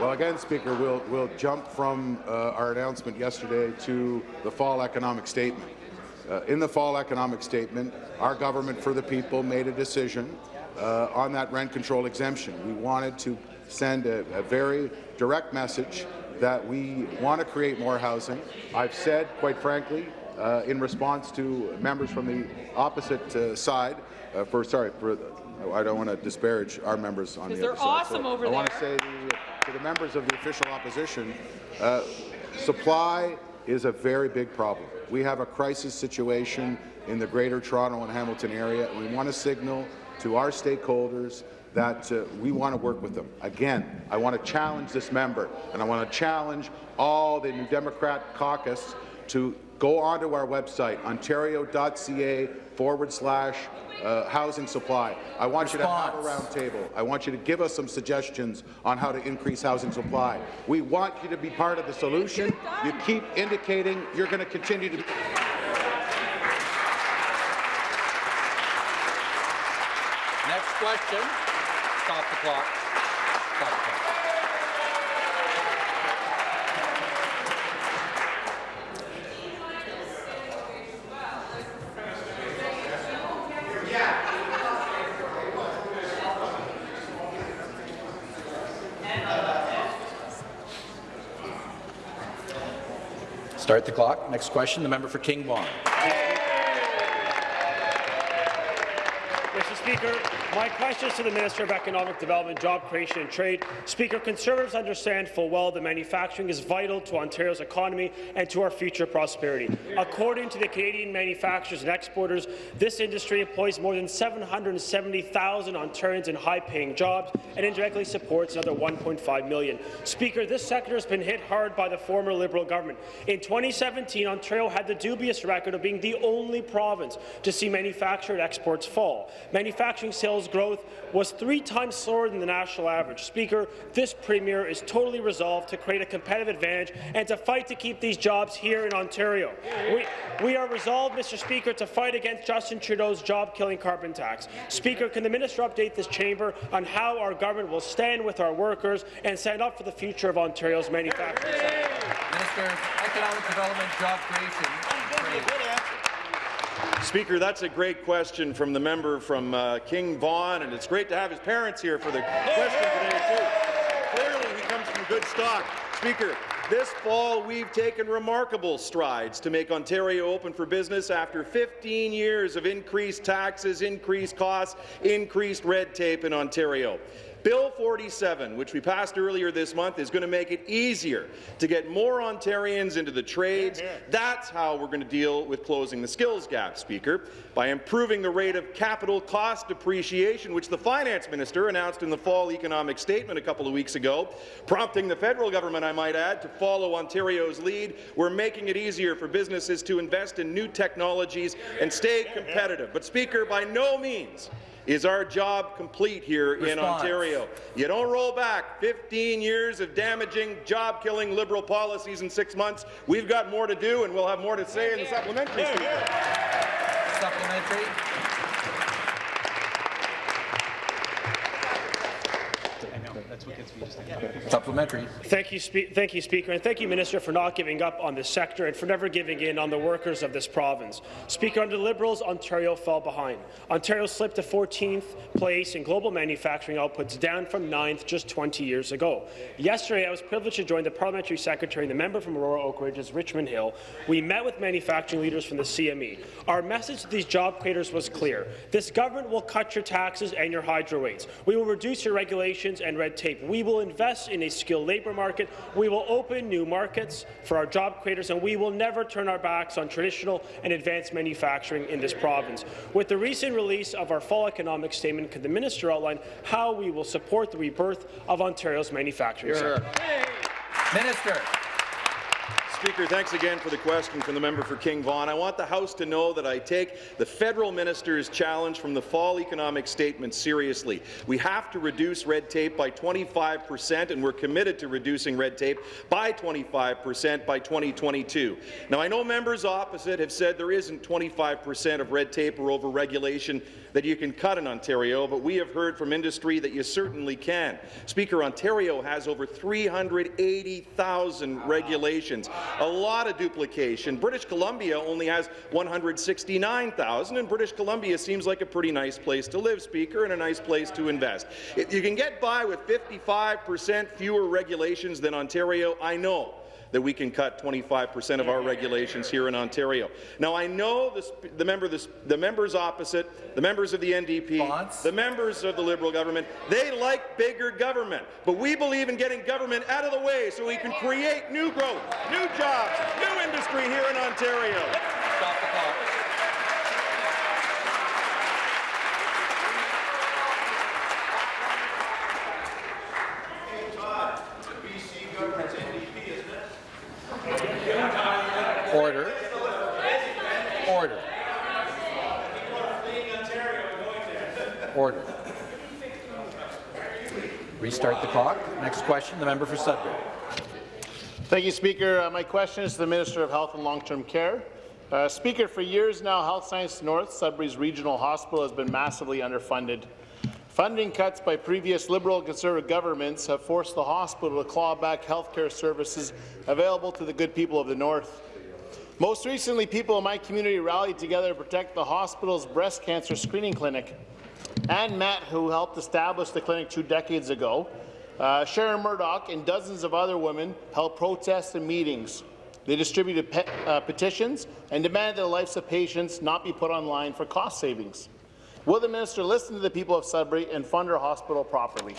Well, again, Speaker, we'll, we'll jump from uh, our announcement yesterday to the fall economic statement. Uh, in the fall economic statement, our government for the people made a decision uh, on that rent control exemption. We wanted to send a, a very direct message that we want to create more housing. I've said, quite frankly, uh, in response to members from the opposite uh, side, uh, for sorry, for I don't want to disparage our members on the other side. awesome So over I want to say the, to the members of the official opposition, uh, supply is a very big problem. We have a crisis situation in the Greater Toronto and Hamilton area, and we want to signal to our stakeholders that uh, we want to work with them. Again, I want to challenge this member, and I want to challenge all the New Democrat caucus to go onto our website, ontario.ca forward slash uh, housing supply. I want you to have a round table. I want you to give us some suggestions on how to increase housing supply. We want you to be part of the solution. You keep indicating you're going to continue to. Next question. Stop the clock. Stop the clock. Start the clock. Next question, the member for King Vaughan. Mr. Speaker, my question is to the Minister of Economic Development, Job Creation and Trade. Speaker, Conservatives understand full well that manufacturing is vital to Ontario's economy and to our future prosperity. According to the Canadian Manufacturers and Exporters, this industry employs more than 770,000 Ontarians in high-paying jobs and indirectly supports another 1.5 million. Speaker, this sector has been hit hard by the former Liberal government. In 2017, Ontario had the dubious record of being the only province to see manufactured exports fall. Manufacturing sales growth was three times slower than the national average. Speaker, this Premier is totally resolved to create a competitive advantage and to fight to keep these jobs here in Ontario. We, we are resolved, Mr. Speaker, to fight against Justin Trudeau's job-killing carbon tax. Speaker, can the minister update this chamber on how our government will stand with our workers and stand up for the future of Ontario's manufacturing sector? Minister of Economic Development, Job Creation. Speaker, that's a great question from the member from uh, King Vaughan, and it's great to have his parents here for the question today, too. Clearly, he comes from good stock. Speaker, this fall we've taken remarkable strides to make Ontario open for business after 15 years of increased taxes, increased costs, increased red tape in Ontario. Bill 47, which we passed earlier this month, is going to make it easier to get more Ontarians into the trades. That's how we're going to deal with closing the skills gap, Speaker, by improving the rate of capital cost depreciation, which the Finance Minister announced in the fall economic statement a couple of weeks ago, prompting the federal government, I might add, to follow Ontario's lead. We're making it easier for businesses to invest in new technologies and stay competitive. But, Speaker, by no means is our job complete here in Ontario. You don't roll back 15 years of damaging, job-killing Liberal policies in six months. We've got more to do, and we'll have more to say in the supplementary. Speaker. Supplementary. Supplementary. Thank you, thank you, Speaker, and thank you, Minister, for not giving up on this sector and for never giving in on the workers of this province. Speaker, under the Liberals, Ontario fell behind. Ontario slipped to 14th place in global manufacturing outputs, down from 9th just 20 years ago. Yesterday, I was privileged to join the Parliamentary Secretary and the member from Aurora Oak Ridges Richmond Hill. We met with manufacturing leaders from the CME. Our message to these job creators was clear. This government will cut your taxes and your hydro rates. We will reduce your regulations and red tape. We will invest in a skilled labour market. We will open new markets for our job creators, and we will never turn our backs on traditional and advanced manufacturing in this province. With the recent release of our fall economic statement, could the minister outline how we will support the rebirth of Ontario's manufacturing Here. sector? Minister. Speaker, thanks again for the question from the member for King Vaughan. I want the House to know that I take the federal minister's challenge from the fall economic statement seriously. We have to reduce red tape by 25 percent, and we're committed to reducing red tape by 25 percent by 2022. Now, I know members opposite have said there isn't 25 percent of red tape or over-regulation that you can cut in Ontario, but we have heard from industry that you certainly can. Speaker, Ontario has over 380,000 regulations, a lot of duplication. British Columbia only has 169,000, and British Columbia seems like a pretty nice place to live, Speaker, and a nice place to invest. If you can get by with 55 percent fewer regulations than Ontario, I know that we can cut 25 percent of our regulations here in Ontario. Now, I know the, the, member, the, the members opposite, the members of the NDP, the members of the Liberal government, they like bigger government, but we believe in getting government out of the way so we can create new growth, new jobs, new industry here in Ontario. Stop the clock. Order. Order. Order. Restart the clock. Next question, the member for Sudbury. Thank you, Speaker. Uh, my question is to the Minister of Health and Long-Term Care. Uh, Speaker, for years now, Health Science North, Sudbury's regional hospital, has been massively underfunded. Funding cuts by previous Liberal and Conservative governments have forced the hospital to claw back health care services available to the good people of the North. Most recently, people in my community rallied together to protect the hospital's breast cancer screening clinic. Ann Matt, who helped establish the clinic two decades ago, uh, Sharon Murdoch and dozens of other women held protests and meetings. They distributed pe uh, petitions and demanded that the lives of patients not be put online for cost savings. Will the minister listen to the people of Sudbury and fund our hospital properly?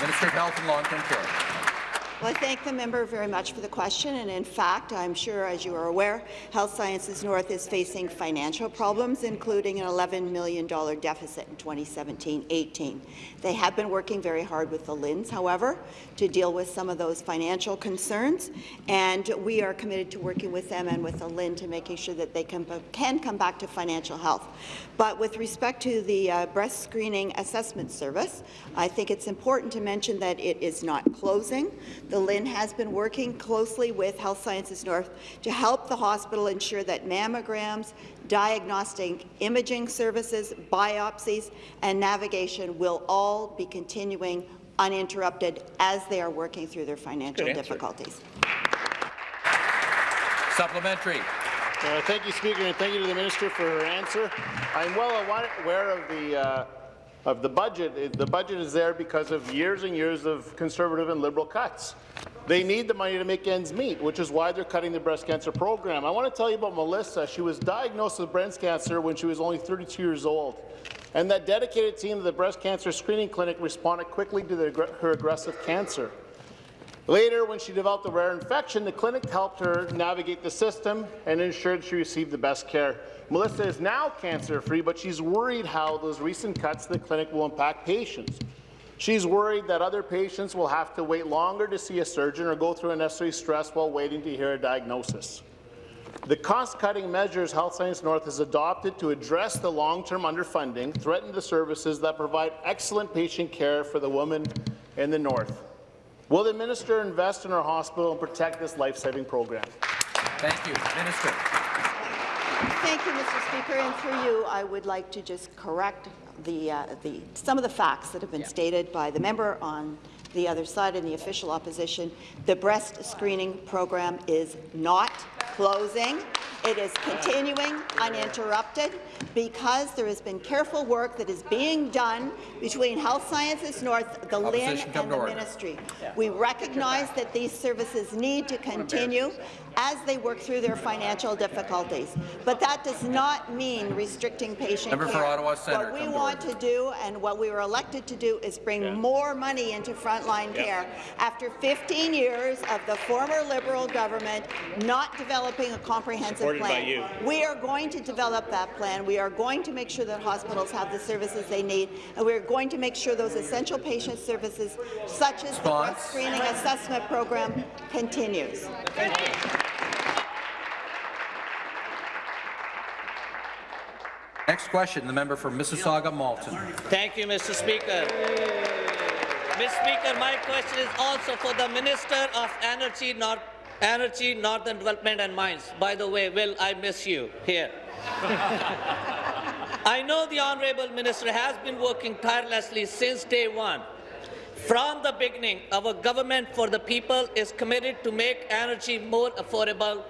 Minister of Health and Long-Term Care. Well, I thank the member very much for the question, and in fact, I'm sure, as you are aware, Health Sciences North is facing financial problems, including an $11 million deficit in 2017-18. They have been working very hard with the LHINs, however, to deal with some of those financial concerns, and we are committed to working with them and with the LHIN to making sure that they can, can come back to financial health. But with respect to the uh, breast screening assessment service, I think it's important to mention that it is not closing. The LHIN has been working closely with Health Sciences North to help the hospital ensure that mammograms, diagnostic imaging services, biopsies, and navigation will all be continuing uninterrupted as they are working through their financial difficulties. Supplementary. Uh, thank you, Speaker, and thank you to the minister for her answer. I'm well aware of the uh, of the budget. Eh, the budget is there because of years and years of conservative and liberal cuts. They need the money to make ends meet, which is why they're cutting the breast cancer program. I want to tell you about Melissa. She was diagnosed with breast cancer when she was only 32 years old. And that dedicated team of the breast cancer screening clinic responded quickly to the, her aggressive cancer. Later, when she developed a rare infection, the clinic helped her navigate the system and ensured she received the best care. Melissa is now cancer-free, but she's worried how those recent cuts to the clinic will impact patients. She's worried that other patients will have to wait longer to see a surgeon or go through unnecessary stress while waiting to hear a diagnosis. The cost-cutting measures Health Science North has adopted to address the long-term underfunding threaten the services that provide excellent patient care for the women in the North. Will the minister invest in our hospital and protect this life-saving program? Thank you. Minister. Thank you, Mr. Speaker. And through you, I would like to just correct the, uh, the, some of the facts that have been yeah. stated by the member on the other side in the official opposition. The breast screening program is not closing. It is continuing uninterrupted because there has been careful work that is being done between Health Sciences North, the LHIN, Opposition, come and the order. ministry. We recognize that these services need to continue as they work through their financial difficulties. But that does not mean restricting patient Member for care. Ottawa Centre, What we come to want to do and what we were elected to do is bring more money into frontline care. After 15 years of the former Liberal government not developing a comprehensive Supported by plan, you. we are going to develop that plan. We are going to make sure that hospitals have the services they need, and we are going to make sure those essential patient services, such as the breast screening assessment program, continues. Thank you. Next question, the member for Mississauga Malton. Thank you, Mr. Speaker. Mr. Speaker, my question is also for the Minister of Energy, North, Energy, Northern Development and Mines. By the way, Will, I miss you here. I know the Honourable Minister has been working tirelessly since day one. From the beginning, our government for the people is committed to make energy more affordable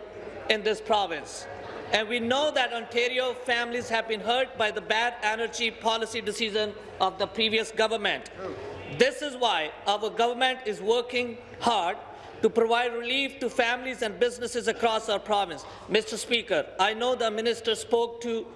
in this province. And we know that Ontario families have been hurt by the bad energy policy decision of the previous government. This is why our government is working hard to provide relief to families and businesses across our province. Mr. Speaker, I know the minister spoke to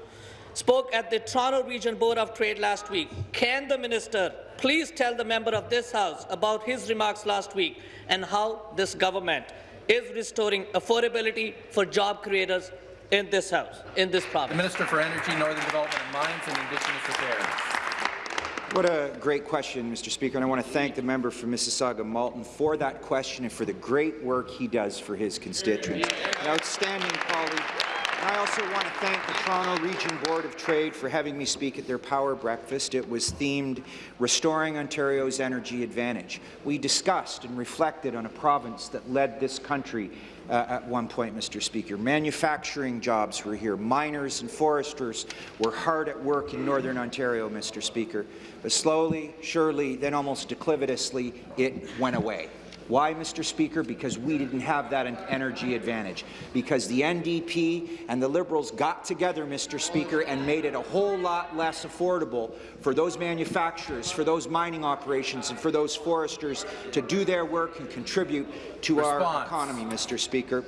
spoke at the Toronto Region Board of Trade last week. Can the minister please tell the member of this House about his remarks last week and how this government is restoring affordability for job creators in this House, in this province? The? Minister for Energy, Northern Development and Mines and Indigenous Affairs. What a great question, Mr. Speaker, and I want to thank the member for Mississauga Malton for that question and for the great work he does for his constituents. An outstanding colleague. I also want to thank the Toronto Region Board of Trade for having me speak at their Power Breakfast. It was themed Restoring Ontario's Energy Advantage. We discussed and reflected on a province that led this country uh, at one point, Mr. Speaker. Manufacturing jobs were here. Miners and foresters were hard at work in Northern Ontario, Mr. Speaker. But slowly, surely, then almost declivitously, it went away. Why, Mr. Speaker? Because we didn't have that energy advantage. Because the NDP and the Liberals got together, Mr. Speaker, and made it a whole lot less affordable for those manufacturers, for those mining operations, and for those foresters to do their work and contribute to our economy, Mr. Speaker.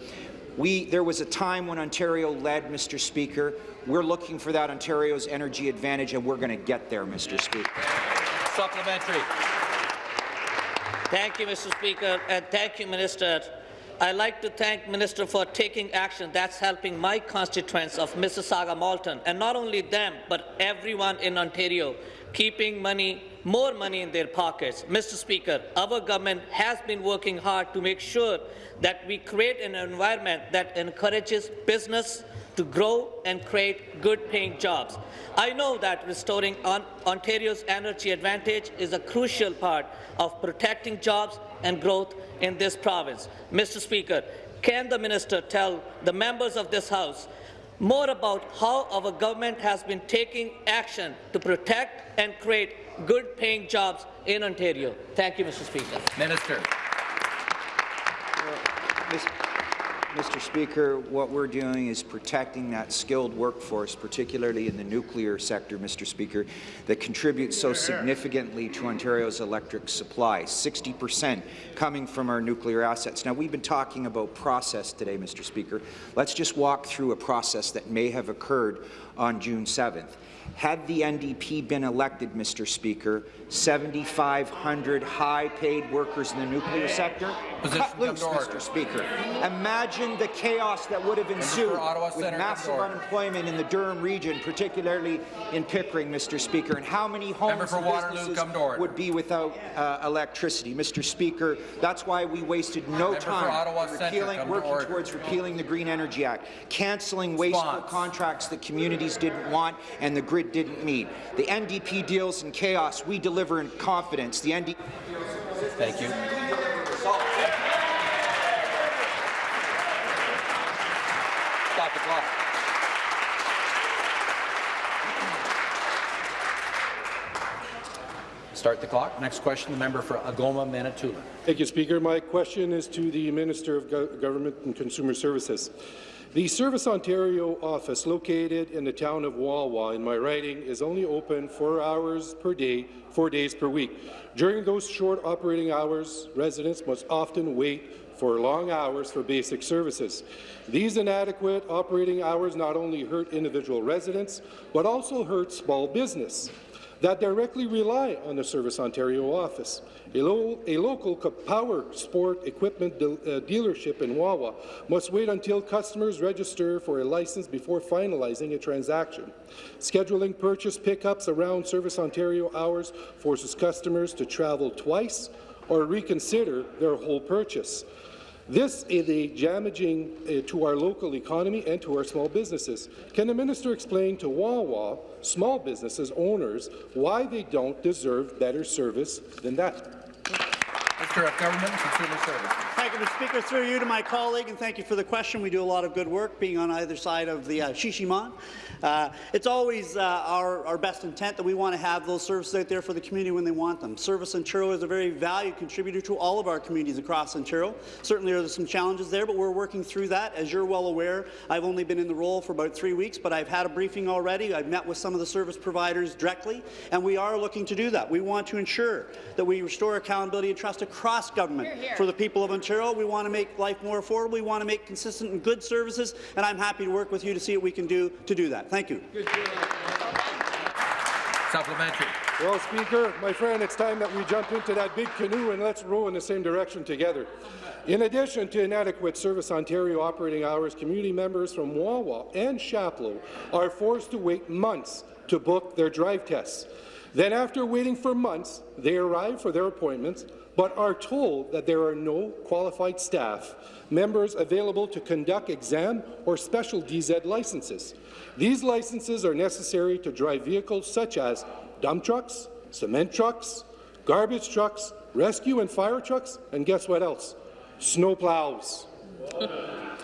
We, there was a time when Ontario led, Mr. Speaker. We're looking for that Ontario's energy advantage, and we're going to get there, Mr. Speaker. Supplementary. Thank you, Mr. Speaker, and thank you, Minister. I'd like to thank Minister for taking action that's helping my constituents of Mississauga Malton, and not only them, but everyone in Ontario, keeping money, more money in their pockets. Mr. Speaker, our government has been working hard to make sure that we create an environment that encourages business to grow and create good-paying jobs. I know that restoring on Ontario's energy advantage is a crucial part of protecting jobs and growth in this province. Mr. Speaker, can the minister tell the members of this House more about how our government has been taking action to protect and create good-paying jobs in Ontario? Thank you, Mr. Speaker. Minister. Uh, Mis- Mr. Speaker, what we're doing is protecting that skilled workforce, particularly in the nuclear sector, Mr. Speaker, that contributes so significantly to Ontario's electric supply, 60 percent coming from our nuclear assets. Now, we've been talking about process today, Mr. Speaker. Let's just walk through a process that may have occurred on June 7th. Had the NDP been elected, Mr. Speaker, 7,500 high-paid workers in the nuclear sector Position cut loose. Mr. Speaker. Imagine the chaos that would have ensued Ottawa with Centre, massive unemployment in the Durham region, particularly in Pickering, Mr. Speaker, and how many homes and Waterloo, businesses to would be without uh, electricity. Mr. Speaker, that's why we wasted no Member time Ottawa repealing, to working order. towards repealing the Green Energy Act, cancelling wasteful contracts that communities didn't want and the grid didn't meet. The NDP deals in chaos. We deliver in confidence. The NDP Thank you. Stop the clock. Start the clock. Next question, the member for Algoma, Manitoulin. Thank you, Speaker. My question is to the Minister of Go Government and Consumer Services. The Service Ontario office located in the town of Wawa in my riding is only open four hours per day, four days per week. During those short operating hours, residents must often wait for long hours for basic services. These inadequate operating hours not only hurt individual residents, but also hurt small business that directly rely on the Service Ontario office. A, lo a local power sport equipment de uh, dealership in Wawa must wait until customers register for a license before finalizing a transaction. Scheduling purchase pickups around Service Ontario hours forces customers to travel twice or reconsider their whole purchase. This is a damaging uh, to our local economy and to our small businesses. Can the minister explain to Wawa small businesses owners why they don't deserve better service than that? Minister of Government and Consumer Services. Thank you, Mr. Speaker. Through you to my colleague, and thank you for the question. We do a lot of good work being on either side of the uh, Shishimon. Uh, it's always uh, our, our best intent that we want to have those services out there for the community when they want them. Service Ontario is a very valued contributor to all of our communities across Ontario. Certainly there are some challenges there, but we're working through that. As you're well aware, I've only been in the role for about three weeks, but I've had a briefing already. I've met with some of the service providers directly, and we are looking to do that. We want to ensure that we restore accountability and trust across government here, here. for the people of Ontario. We want to make life more affordable. We want to make consistent and good services, and I'm happy to work with you to see what we can do to do that. Thank you. Supplementary. Well, Speaker, my friend, it's time that we jump into that big canoe and let's row in the same direction together. In addition to inadequate Service Ontario operating hours, community members from Wawa and Chapleau are forced to wait months to book their drive tests. Then after waiting for months, they arrive for their appointments, but are told that there are no qualified staff members available to conduct exam or special DZ licenses. These licenses are necessary to drive vehicles such as dump trucks, cement trucks, garbage trucks, rescue and fire trucks, and guess what else? Snow plows.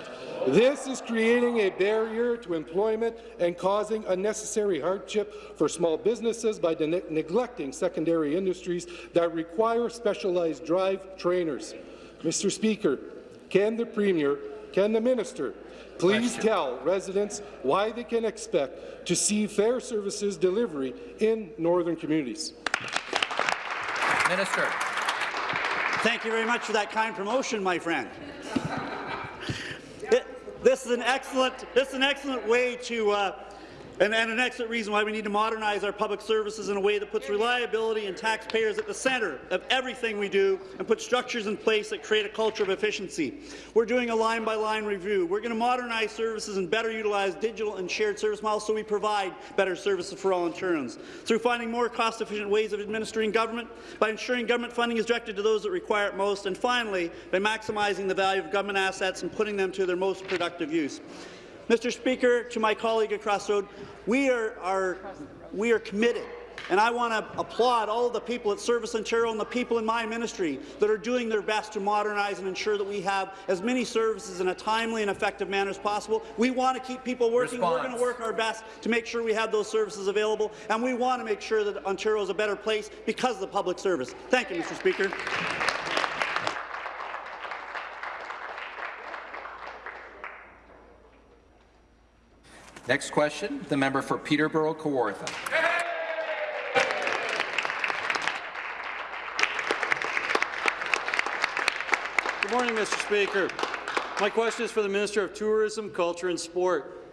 This is creating a barrier to employment and causing unnecessary hardship for small businesses by ne neglecting secondary industries that require specialized drive trainers. Mr. Speaker, can the Premier, can the Minister Please Question. tell residents why they can expect to see fair services delivery in northern communities. Minister. Thank you very much for that kind promotion, my friend. This is an excellent, this is an excellent way to uh, and, and, an excellent reason why we need to modernize our public services in a way that puts reliability and taxpayers at the centre of everything we do and put structures in place that create a culture of efficiency. We're doing a line-by-line -line review. We're going to modernize services and better utilize digital and shared service models so we provide better services for all Ontarians. Through finding more cost-efficient ways of administering government, by ensuring government funding is directed to those that require it most, and finally, by maximizing the value of government assets and putting them to their most productive use. Mr. Speaker, to my colleague across the road, we are, are, we are committed and I want to applaud all the people at Service Ontario and the people in my ministry that are doing their best to modernize and ensure that we have as many services in a timely and effective manner as possible. We want to keep people working. Response. We're going to work our best to make sure we have those services available, and we want to make sure that Ontario is a better place because of the public service. Thank you, Mr. Speaker. Next question, the member for Peterborough Kawartha. Good morning, Mr. Speaker. My question is for the Minister of Tourism, Culture and Sport.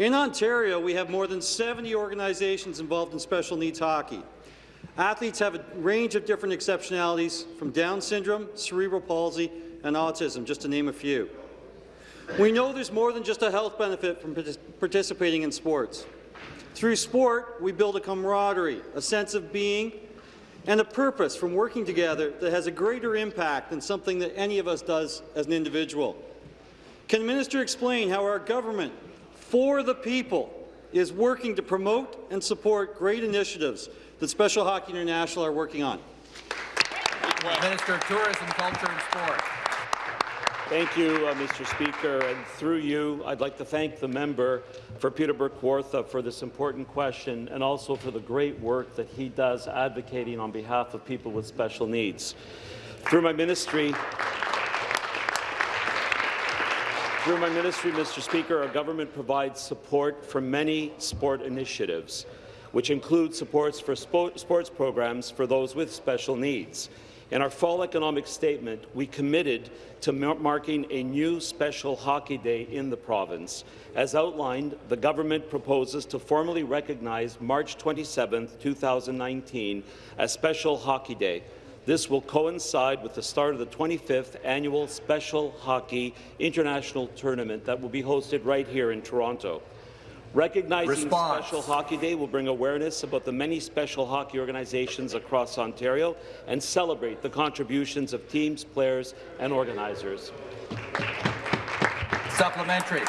In Ontario, we have more than 70 organizations involved in special needs hockey. Athletes have a range of different exceptionalities, from Down syndrome, cerebral palsy, and autism, just to name a few. We know there's more than just a health benefit from participating in sports. Through sport, we build a camaraderie, a sense of being, and a purpose from working together that has a greater impact than something that any of us does as an individual. Can the minister explain how our government, for the people, is working to promote and support great initiatives that Special Hockey International are working on? Minister of Tourism, Culture and Sport. Thank you, uh, Mr. Speaker. And through you, I'd like to thank the member for Peterborough Kawartha for this important question and also for the great work that he does advocating on behalf of people with special needs. Through my ministry, through my ministry, Mr. Speaker, our government provides support for many sport initiatives, which include supports for sports programs for those with special needs. In our fall economic statement, we committed to marking a new special hockey day in the province. As outlined, the government proposes to formally recognize March 27, 2019 as Special Hockey Day. This will coincide with the start of the 25th annual Special Hockey International Tournament that will be hosted right here in Toronto. Recognizing Response. Special Hockey Day will bring awareness about the many special hockey organizations across Ontario and celebrate the contributions of teams, players and organizers. Supplementary.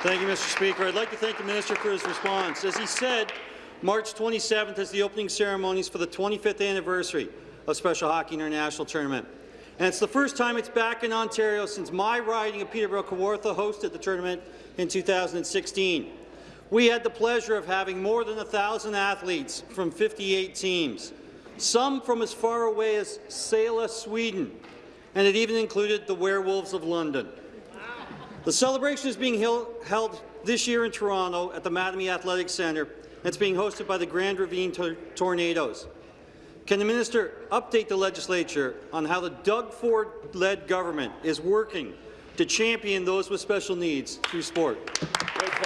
Thank you, Mr. Speaker. I'd like to thank the minister for his response. As he said, March 27th is the opening ceremonies for the 25th anniversary of Special Hockey International Tournament. And it's the first time it's back in Ontario since my riding of Peterborough Kawartha hosted the tournament in 2016. We had the pleasure of having more than 1,000 athletes from 58 teams, some from as far away as Sala, Sweden, and it even included the Werewolves of London. The celebration is being held this year in Toronto at the Mattamy Athletic Centre. It's being hosted by the Grand Ravine Tor Tornadoes. Can the minister update the legislature on how the Doug Ford-led government is working to champion those with special needs through sport?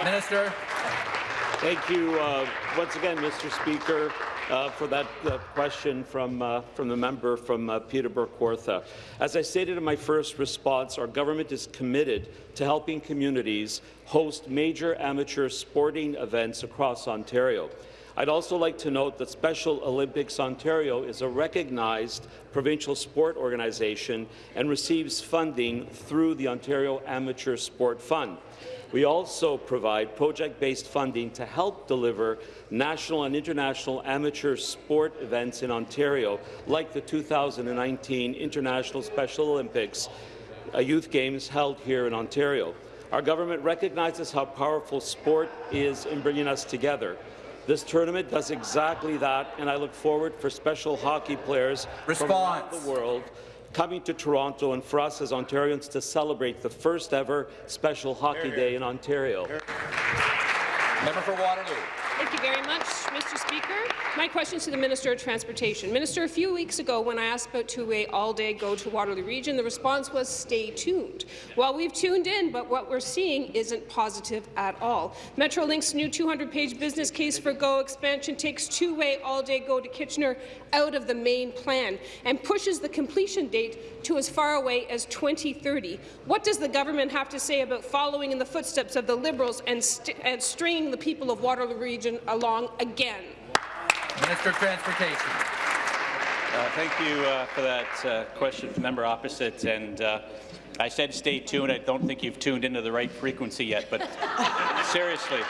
Minister. Thank you uh, once again, Mr. Speaker, uh, for that uh, question from, uh, from the member from uh, Peterborough Kawartha. As I stated in my first response, our government is committed to helping communities host major amateur sporting events across Ontario. I'd also like to note that Special Olympics Ontario is a recognized provincial sport organization and receives funding through the Ontario Amateur Sport Fund. We also provide project-based funding to help deliver national and international amateur sport events in Ontario, like the 2019 International Special Olympics Youth Games held here in Ontario. Our government recognizes how powerful sport is in bringing us together. This tournament does exactly that, and I look forward for special hockey players from around the world coming to Toronto and for us as Ontarians to celebrate the first ever Special Hockey Day in Ontario. Member for Waterloo. Thank you very much, Mr. Speaker. My question is to the Minister of Transportation. Minister, a few weeks ago when I asked about two-way all-day go to Waterloo Region, the response was stay tuned. Well, we've tuned in, but what we're seeing isn't positive at all. Metrolinx's new 200-page business case for GO expansion takes two-way all-day go to Kitchener out of the main plan and pushes the completion date to as far away as 2030. What does the government have to say about following in the footsteps of the Liberals and, and stringing the people of Waterloo Region along again? Minister of Transportation. Uh, thank you uh, for that uh, question member opposite. And uh, I said stay tuned. I don't think you've tuned into the right frequency yet, but seriously,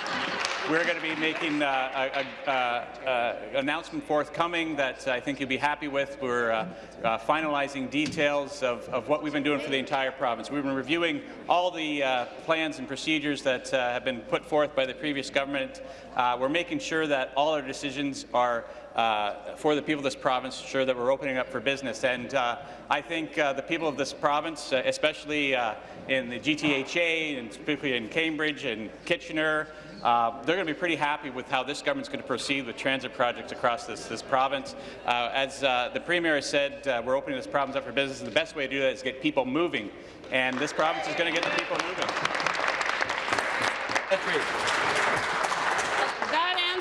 we're going to be making uh, an announcement forthcoming that I think you'll be happy with. We're uh, uh, finalizing details of, of, what we've been doing for the entire province. We've been reviewing all the uh, plans and procedures that have been put forth by the previous government. we're making sure that all our decisions are uh, for the people of this province, ensure that we're opening up for business. And uh, I think uh, the people of this province, especially in the GTHA and particularly in Cambridge and Kitchener, uh, they're going to be pretty happy with how this government is going to proceed with transit projects across this, this province. Uh, as uh, the Premier has said, we're opening this province up for business, and the best way to do that is get people moving, and this province is going to get the people moving.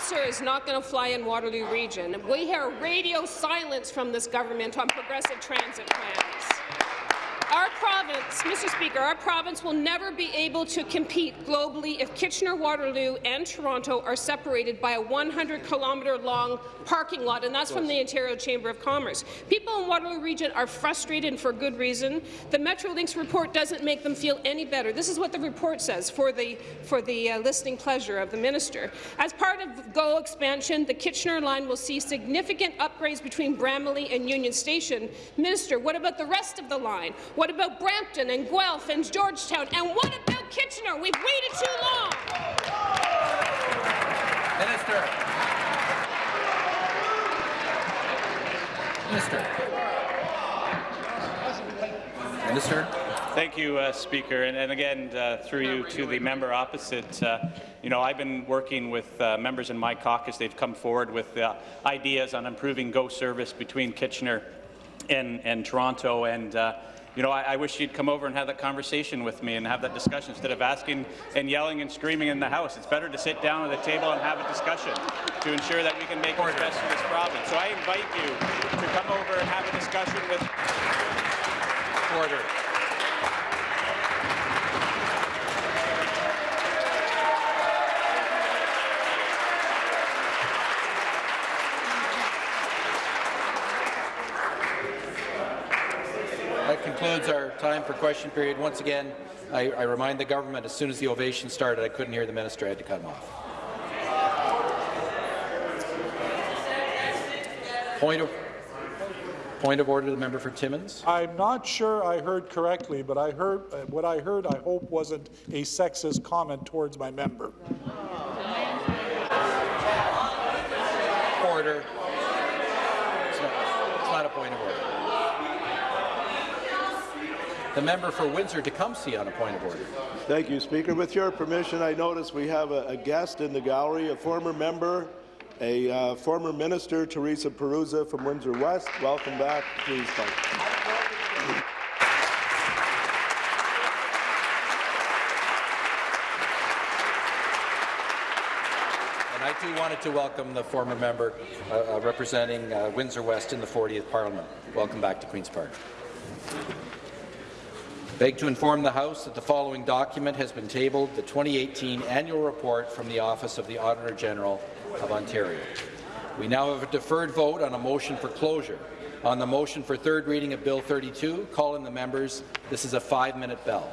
Answer is not going to fly in Waterloo Region. We hear radio silence from this government on progressive transit plans. Province, Mr. Speaker, our province will never be able to compete globally if Kitchener-Waterloo and Toronto are separated by a 100-kilometre-long parking lot, and that's from the Ontario Chamber of Commerce. People in Waterloo Region are frustrated, for good reason. The Metrolinx report doesn't make them feel any better. This is what the report says for the, for the uh, listening pleasure of the minister. As part of GO expansion, the Kitchener line will see significant upgrades between Bramalea and Union Station. Minister, what about the rest of the line? What about Brampton and Guelph and Georgetown? And what about Kitchener? We've waited too long. Minister. Minister. Minister. Thank you, uh, Speaker. And, and again, uh, through you to the member opposite, uh, you know, I've been working with uh, members in my caucus. They've come forward with uh, ideas on improving GO service between Kitchener and, and Toronto. And, uh, you know, I, I wish you'd come over and have that conversation with me and have that discussion instead of asking and yelling and screaming in the House. It's better to sit down at the table and have a discussion to ensure that we can make the best for this province. So I invite you to come over and have a discussion with... Order. That concludes our time for question period. Once again, I, I remind the government as soon as the ovation started, I couldn't hear the minister. I had to cut him off. Point of point of order, the member for Timmins. I'm not sure I heard correctly, but I heard uh, what I heard. I hope wasn't a sexist comment towards my member. Order. It's not, it's not a point of order. The member for Windsor-Tecumseh on a point of order. Thank you, Speaker. With your permission, I notice we have a, a guest in the gallery, a former member, a uh, former minister, Teresa Piruzza from Windsor West. Welcome back. Please. And I too wanted to welcome the former member uh, uh, representing uh, Windsor West in the 40th Parliament. Welcome back to Queen's Park. Beg to inform the House that the following document has been tabled, the 2018 annual report from the Office of the Auditor General of Ontario. We now have a deferred vote on a motion for closure. On the motion for third reading of Bill 32, call in the members. This is a five-minute bell.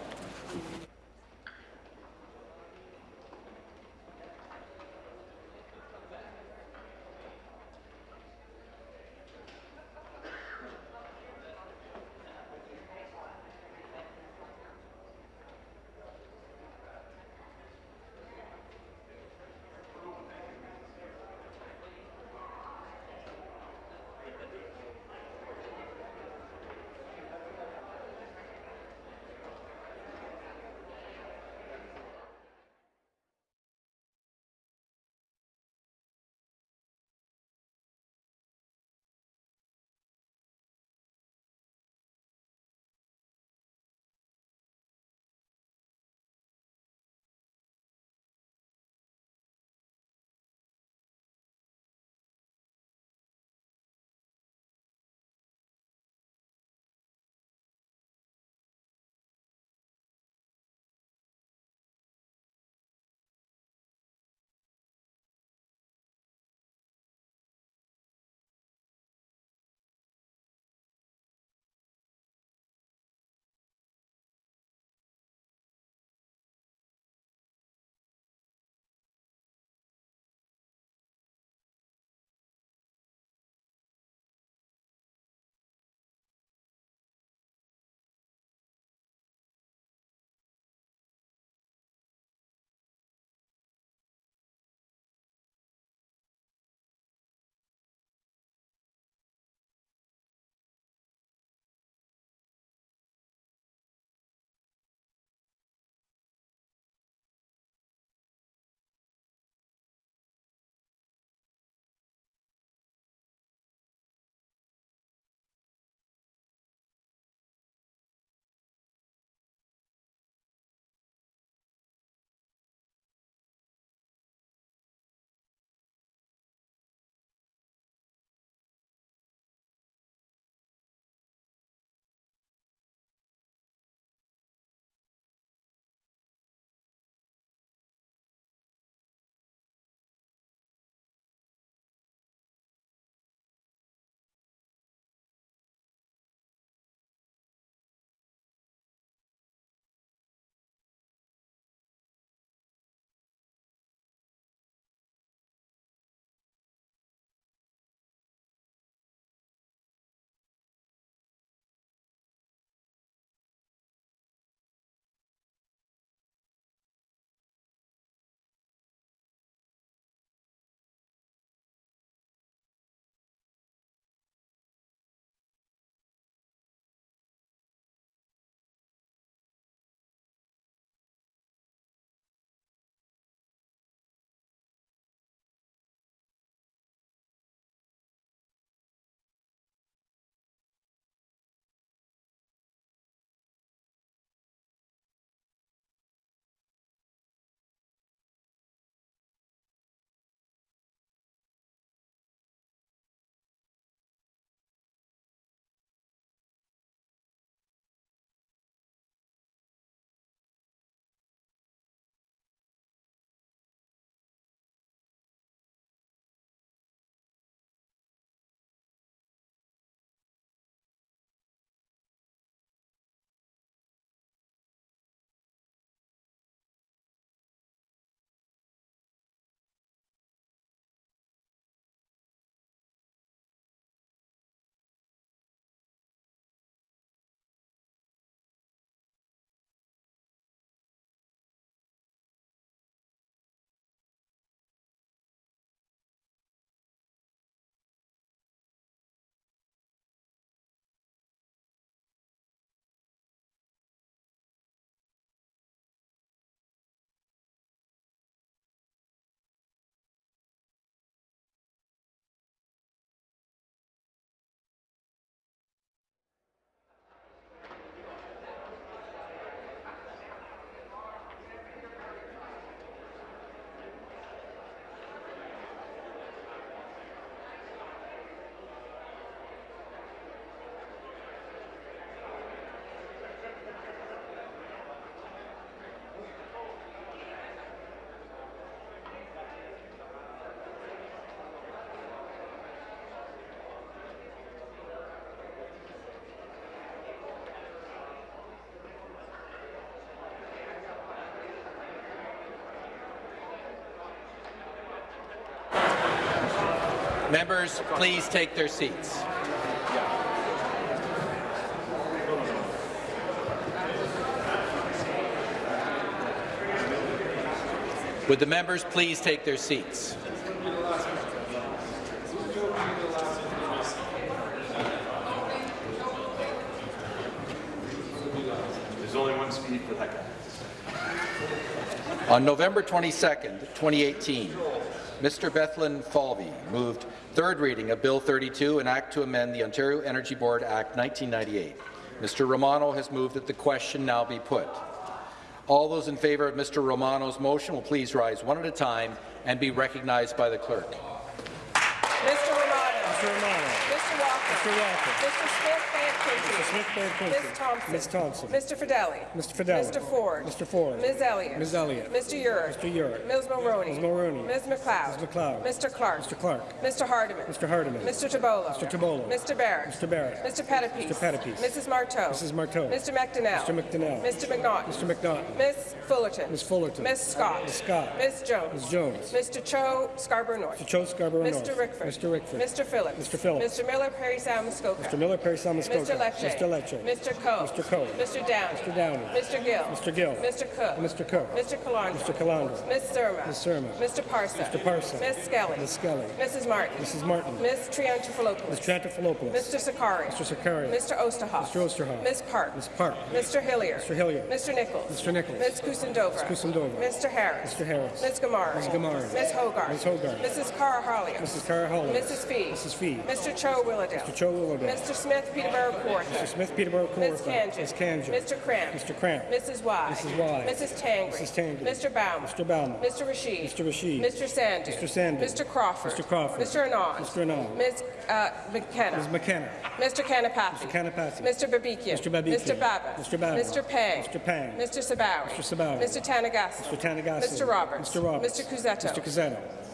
Members, please take their seats. Would the members please take their seats? There's only one speed for that guy. On November 22, 2018, Mr. Bethlenfalvy moved third reading of Bill 32, an act to amend the Ontario Energy Board Act 1998. Mr. Romano has moved that the question now be put. All those in favour of Mr. Romano's motion will please rise one at a time and be recognized by the clerk. Mr. Romano. Mr. Romano. Mr. Walker. Mr. Walker. Mr. Smith Bay Mr. Smith Quinte. Ms. Thompson. Ms. Thompson. Mr. Fidelli. Mr. Fidelli. Mr. Ford. Mr. Ford. Ms. Elliott. Ms. Elliott. Mr. Yurek. Mr. Yurek. Ms. Mulroney. Ms. Mulroney. Ms. McLeod. Ms. McLeod. Mr. Clark. Mr. Clark. Mr. Hardeman. Mr. Hardeman. Mr. Tibollo. Mr. Tibollo. Mr. Barrett. Mr. Barrett. Mr. Pettapiece. Mr. Pettapiece. Mrs. Martow. Mrs. Martow. Mr. McDonnell. Mr. McDonnell. Mr. McNaughton. Mr. McNaughton. Ms. Fullerton. Ms. Fullerton. Ms. Scott. Ms. Scott. Ms. Jones. Ms. Jones. Mr. Cho Scarborough North. Mr. Cho Scarborough Mr. Rickford. Mr. Rickford. Mr. Phillips. Mr. Phillips. Mr. Miller, Parry Sound, Muskoka. Mr. Miller, Parry Muskoka. Mr. Lecce. Mr. Lecce. Mr. Coe. Mr. Coe. Mr. Downey. Mr. Downey. Mr. Gill. Mr. Gill. Mr. Cook. Mr. Cook. Mr. Calandra. Mr. Calandra. Ms. Surma. Ms. Surma. Mr. Parsa. Mr. Parsa. Ms. Skelly. Ms. Skelly. Mrs. Martin. Mrs. Martin. Ms. Triantafilopoulos. Ms. Triantafilopoulos. Mr. Sarkaria. Mr. Sarkaria. Mr. Oosterhoff. Mr. Oosterhoff. Ms. Park. Ms. Park. Mr. Hillier. Mr. Hillier. Mr. Nichols. Mr. Nichols. Ms. Kusendova. Ms. Kusendova. Mr. Harris. Mr. Harris. Ms. Ghamari. Ms. Ghamari. Ms. Hogarth. Ms. Hogarth. Mrs. Cara. Mrs. Cara. Mrs. Fee. Mrs. Fee. Mr. Cho Willowdale. Mr. Cho Willowdale. Mr. Smith Peterborough Kawartha. Mr. Smith Peterborough Ms. Kawartha. Khanjin. Ms. Khanjin. Mr. Kramp. Mr. Kramp. Mrs. Y. Mrs. Y. Mrs. Tangri. Mrs. Tangri. Mr. Bauman. Mr. Bauman. Mr. Rashid. Mr. Rashid. Mr. Sandhu. Mr. Sandhu. Mr. Crawford. Mr. Crawford. Mr. Anand. Mr. Anand. Ms. Uh, McKenna. Ms. McKenna. Mr. Kanapathi. Mr. Kanapathi. Mr. Babikian. Mr. Babikian. Mr. Baber. Mr. Baber. Mr. Pang. Mr. Pang. Mr. Sabawy. Mr. Sabawy. Mr. Tanagasa. Mr. Tanagasa. Mr. Roberts. Mr. Roberts. Mr. Cuzzetto. Mr. Cuzzetto.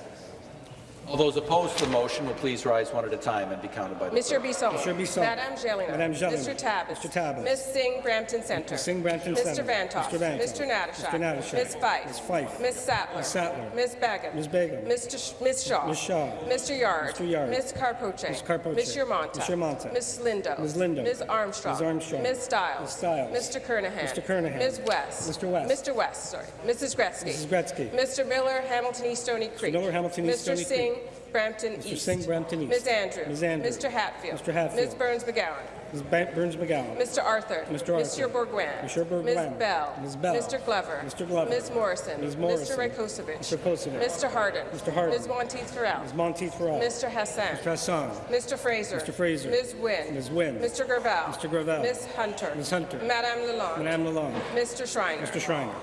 All those opposed to the motion will please rise one at a time and be counted by the Mr. clerk. Bisson. Mr. Bisson. Madame Gelina. Madame Gelina. Mr. Tabbas. Mr. Tabbas. Ms. Singh, Brampton Centre. Ms. Singh, Brampton Mr. Centre. Vanthof. Mr. Vanthof. Mr. Natyshak. Mr. Natyshak. Ms. Fife. Ms. Fife. Ms. Sattler. Ms. Sattler. Ms. Begum. Ms. Begum. Mr. Sh Ms. Shaw. Ms. Shaw. Mr. Yarde. Mr. Yarde. Ms. Karpoche. Ms. Karpoche. Ms. Yermonta. Ms. Yermonta. Ms. Lindo. Ms. Lindo. Ms. Armstrong. Ms. Armstrong. Ms. Stiles. Ms. Stiles. Mr. Kernaghan. Mr. Kernaghan. Ms. West. Mr. West. Mr. West, sorry. Mrs. Gretzky. Mrs. Gretzky. Mr. Miller, Hamilton East Stony Creek. Miller, Hamilton East, Mr. Singh, Creek. Brampton Mr. East. Singh, Brampton East. Ms. Andrew. Ms. Andrew. Mr. Hatfield. Mr. Hatfield. Ms. Berns McGown. Ms. Berns McGown. Mr. Arthur. Mr. Arthur. Monsieur Bourgouin. Monsieur Bourgouin. Ms. Bell. Ms. Bell. Mr. Glover. Mr. Glover. Ms. Morrison. Ms. Morrison. Mr. Rakocevic. Mr. Kosovic. Mr. Harden. Mr. Harden. Ms. Monteith Farrell. Ms. Monteith Farrell. Mr. Hassan. Mr. Hassan. Mr. Fraser. Mr. Fraser. Ms. Wynne. Ms. Wynne. Mr. Gravelle. Mr. Gravelle. Ms. Hunter. Ms. Hunter. Madame Lalonde. Madame Lalonde. Mr. Schreiner. Mr. Schreiner.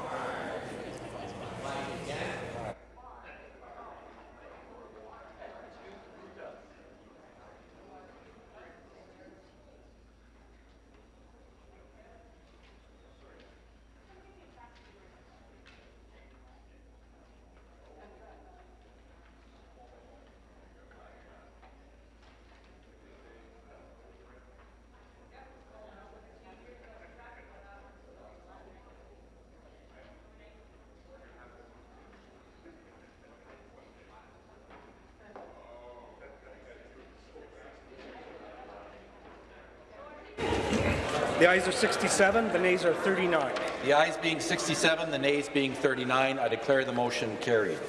The ayes are 67, the nays are 39. The ayes being 67, the nays being 39, I declare the motion carried.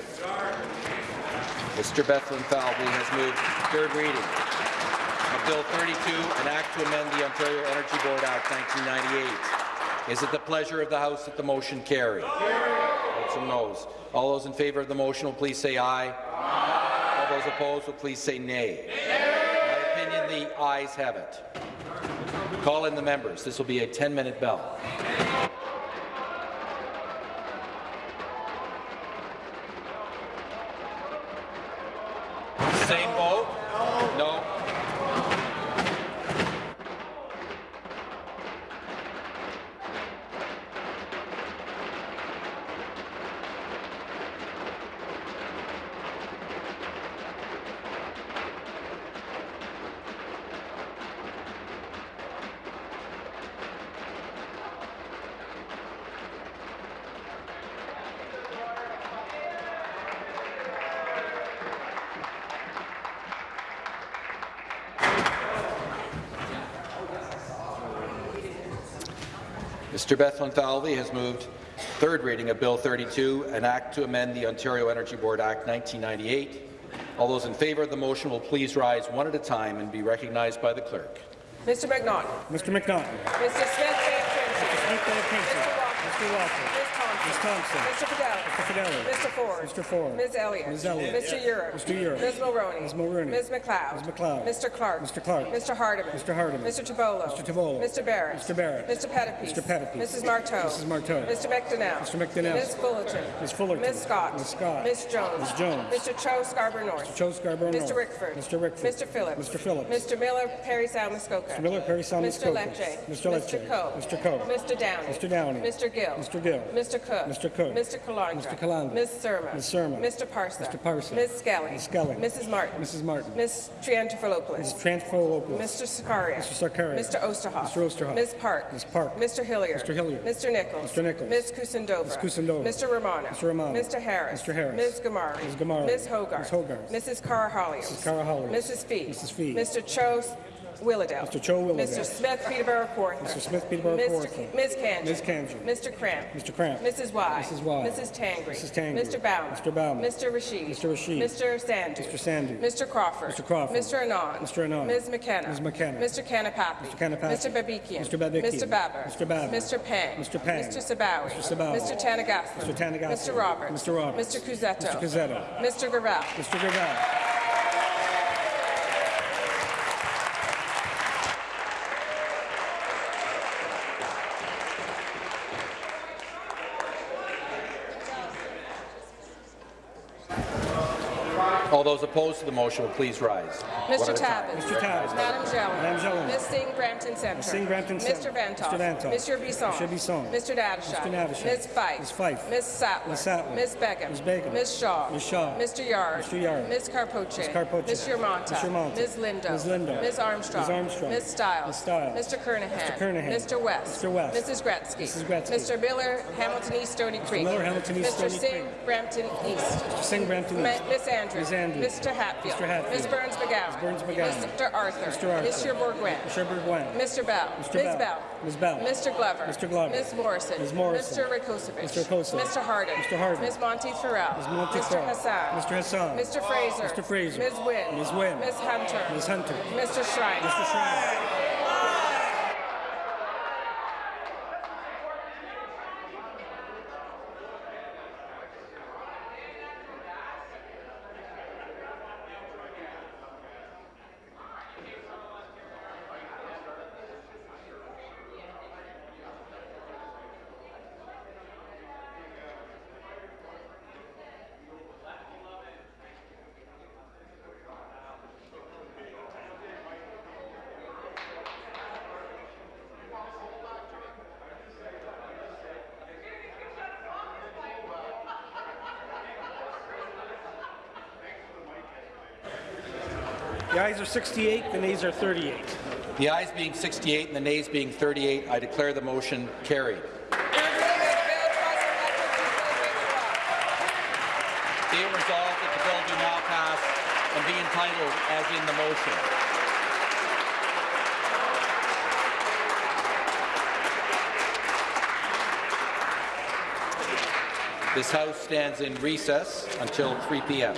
Mr. Bethlenfalvy has moved third reading of Bill 32, an act to amend the Ontario Energy Board Act 1998. Is it the pleasure of the House that the motion carry? Votes and noes. All those in favour of the motion will please say aye. All those opposed will please say nay. In my opinion, the ayes have it. Call in the members. This will be a 10-minute bell. Mr. Bethlenfalvy has moved third reading of Bill 32, an act to amend the Ontario Energy Board Act 1998. All those in favour of the motion will please rise one at a time and be recognized by the clerk. Mr. McNaughton. Mr. McNaughton. Mr. Smith Mr. Smith Benincasa. Mr. Walker. Mr. Walker. Ms. Thompson. Mr. Fidelli. Mr. Fidelli. Mr. Ford. Mr. Ford. Ms. Elliott. Ms. Elliott. Mr. Yurek. Mr. Yurek. Ms. Mulroney. Ms. Mulroney. Ms. McLeod. Ms. McLeod. Mr. Clark. Mr. Clark. Mr. Hardeman. Mr. Hardeman. Mr. Tibollo. Mr. Tibollo. Mr. Barrett. Mr. Barrett. Mr. Pettapiece. Mr. Pettapiece. Mrs. Martow. Mrs. Martow. Mr. McDonnell. Mr. McDonnell. Ms. Fullerton. Ms. Fullerton. Ms. Scott. Ms. Scott. Ms. Jones. Ms. Jones. Mr. Cho Scarborough North. Mr. Cho Scarborough Mr. Rickford. Mr. Rickford. Mr. Phillips. Mr. Phillips. Mr. Miller, Parry Sound, Muskoka. Mr. Miller, Parry Sound, Mr. Muskoka. Lecce. Mr. Lecce. Mr. Coe. Mr. Coe. Mr. Downey. Mr. Downey. Mr. Gill. Mr. Gill. Mr. Cook. Mr. Cook. Mr. Calandra. Mr. Calandra. Ms. Surma. Ms. Surma. Mr. Parsa. Mr. Parsa. Ms. Skelly. Ms. Skelly. Mrs. Martin. Mrs. Martin. Ms. Triantafilopoulos. Ms. Triantafilopoulos. Mr. Sarkaria. Mr. Sarkaria. Mr. Oosterhoff. Mr. Oosterhoff. Ms. Park. Ms. Park. Mr. Hillier. Mr. Hillier. Mr. Nichols. Mr. Nichols. Ms. Kusendova. Ms. Kusendova. Mr. Romano. Mr. Romano. Mr. Harris. Mr. Harris. Ms. Ghamari. Ms. Ghamari. Ms. Hogarth. Ms. Hogarth. Mrs. Karahalios. Mrs. Karahalios. Mrs. Fee. Mrs. Fee. Mr. Cho Willowdale. Mr. Cho Willowdale. Mr. Smith Peterborough Kawartha. Mr. Smith Peterborough Mr. Kawartha. Ms. Kanji. Ms. Kanji. Mr. Kramp. Mr. Kramp. Mrs. Y. Mrs. Y. Mrs. Tangri. Mrs. Tangri. Mr. Bauman. Mr. Bauman. Mr. Rashid. Mr. Rashid. Mr. Sandhu. Mr. Sandhu. Mr. Crawford. Mr. Crawford. Mr. Anand. Mr. Anand. Ms. McKenna. Ms. McKenna. Mr. Kanapathi. Mr. Kanapathi. Mr. Babikian. Mr. Babikian. Mr. Baber. Mr. Baber. Mr. Pang. Mr. Pang. Mr. Sabawy. Mr. Sabawy. Mr. Tanagatha. Mr. Tanagatha. Mr. Roberts. Mr. Roberts. Mr. Cuzzetto. Mr. Cuzzetto. Mr. Gravelle. Mr. Gravelle. All those opposed to the motion will please rise. Mr. at a time. Tabuns. Mr. Tabuns. Madam Jelen. Madam Jelen. Ms. Singh Brampton Centre. Ms. Singh Brampton Centre. Mr. Vanthof. Mr. Vanthof. Mr. Bisson. Mr. Bisson. Mr. Dadashaw. Mr. Dadashaw. Ms. Fife. Ms. Fife. Ms. Sattler. Ms. Sattler. Ms. Begum. Ms. Begum. Ms. Shaw. Ms. Shaw. Mr. Yarde. Mr. Yarde. Ms. Karpoche. Ms. Karpoche. Ms. Yermonta. Ms. Yermonta. Ms. Lindo. Ms. Lindo. Ms. Armstrong. Ms. Armstrong. Ms. Stiles. Ms. Stiles. Mr. Kernaghan. Mr. Kernaghan. Mr. West. Mr. West. Mrs. Gretzky. Mrs. Gretzky. Mr. Miller, Hamilton East, Stony Creek. Miller, Hamilton East, Mr. Stony Singh, Creek. Brampton East. Mr. Singh Brampton East. Miss Andrews. Mr. Hatfield. Mr. Hatfield. Ms. Berns McGown. Ms. Berns McGown. Mr. Arthur. Mr. Arthur. Monsieur Bourgouin. Mr. Bourgouin. Mr. Bell. Mr. Ms. Bell. Ms. Bell. Mr. Glover. Mr. Glover. Ms. Morrison. Ms. Morrison. Mr. Rakocevic. Mr. Rakocevic. Mr. Harden. Mr. Harden. Ms. Monteith Farrell. Ms. Monteith Mr. Hassan. Mr. Hassan. Mr. Fraser. Mr. Fraser. Ms. Wynne. Ms. Wynne. Ms. Hunter. Ms. Hunter. Mr. Schreiner. Mr. Schreiner. Ayes are 68, the nays are 38. The ayes being 68 and the nays being 38, I declare the motion carried. Be it resolved that the bill do now pass and be entitled as in the motion. This House stands in recess until 3 p.m.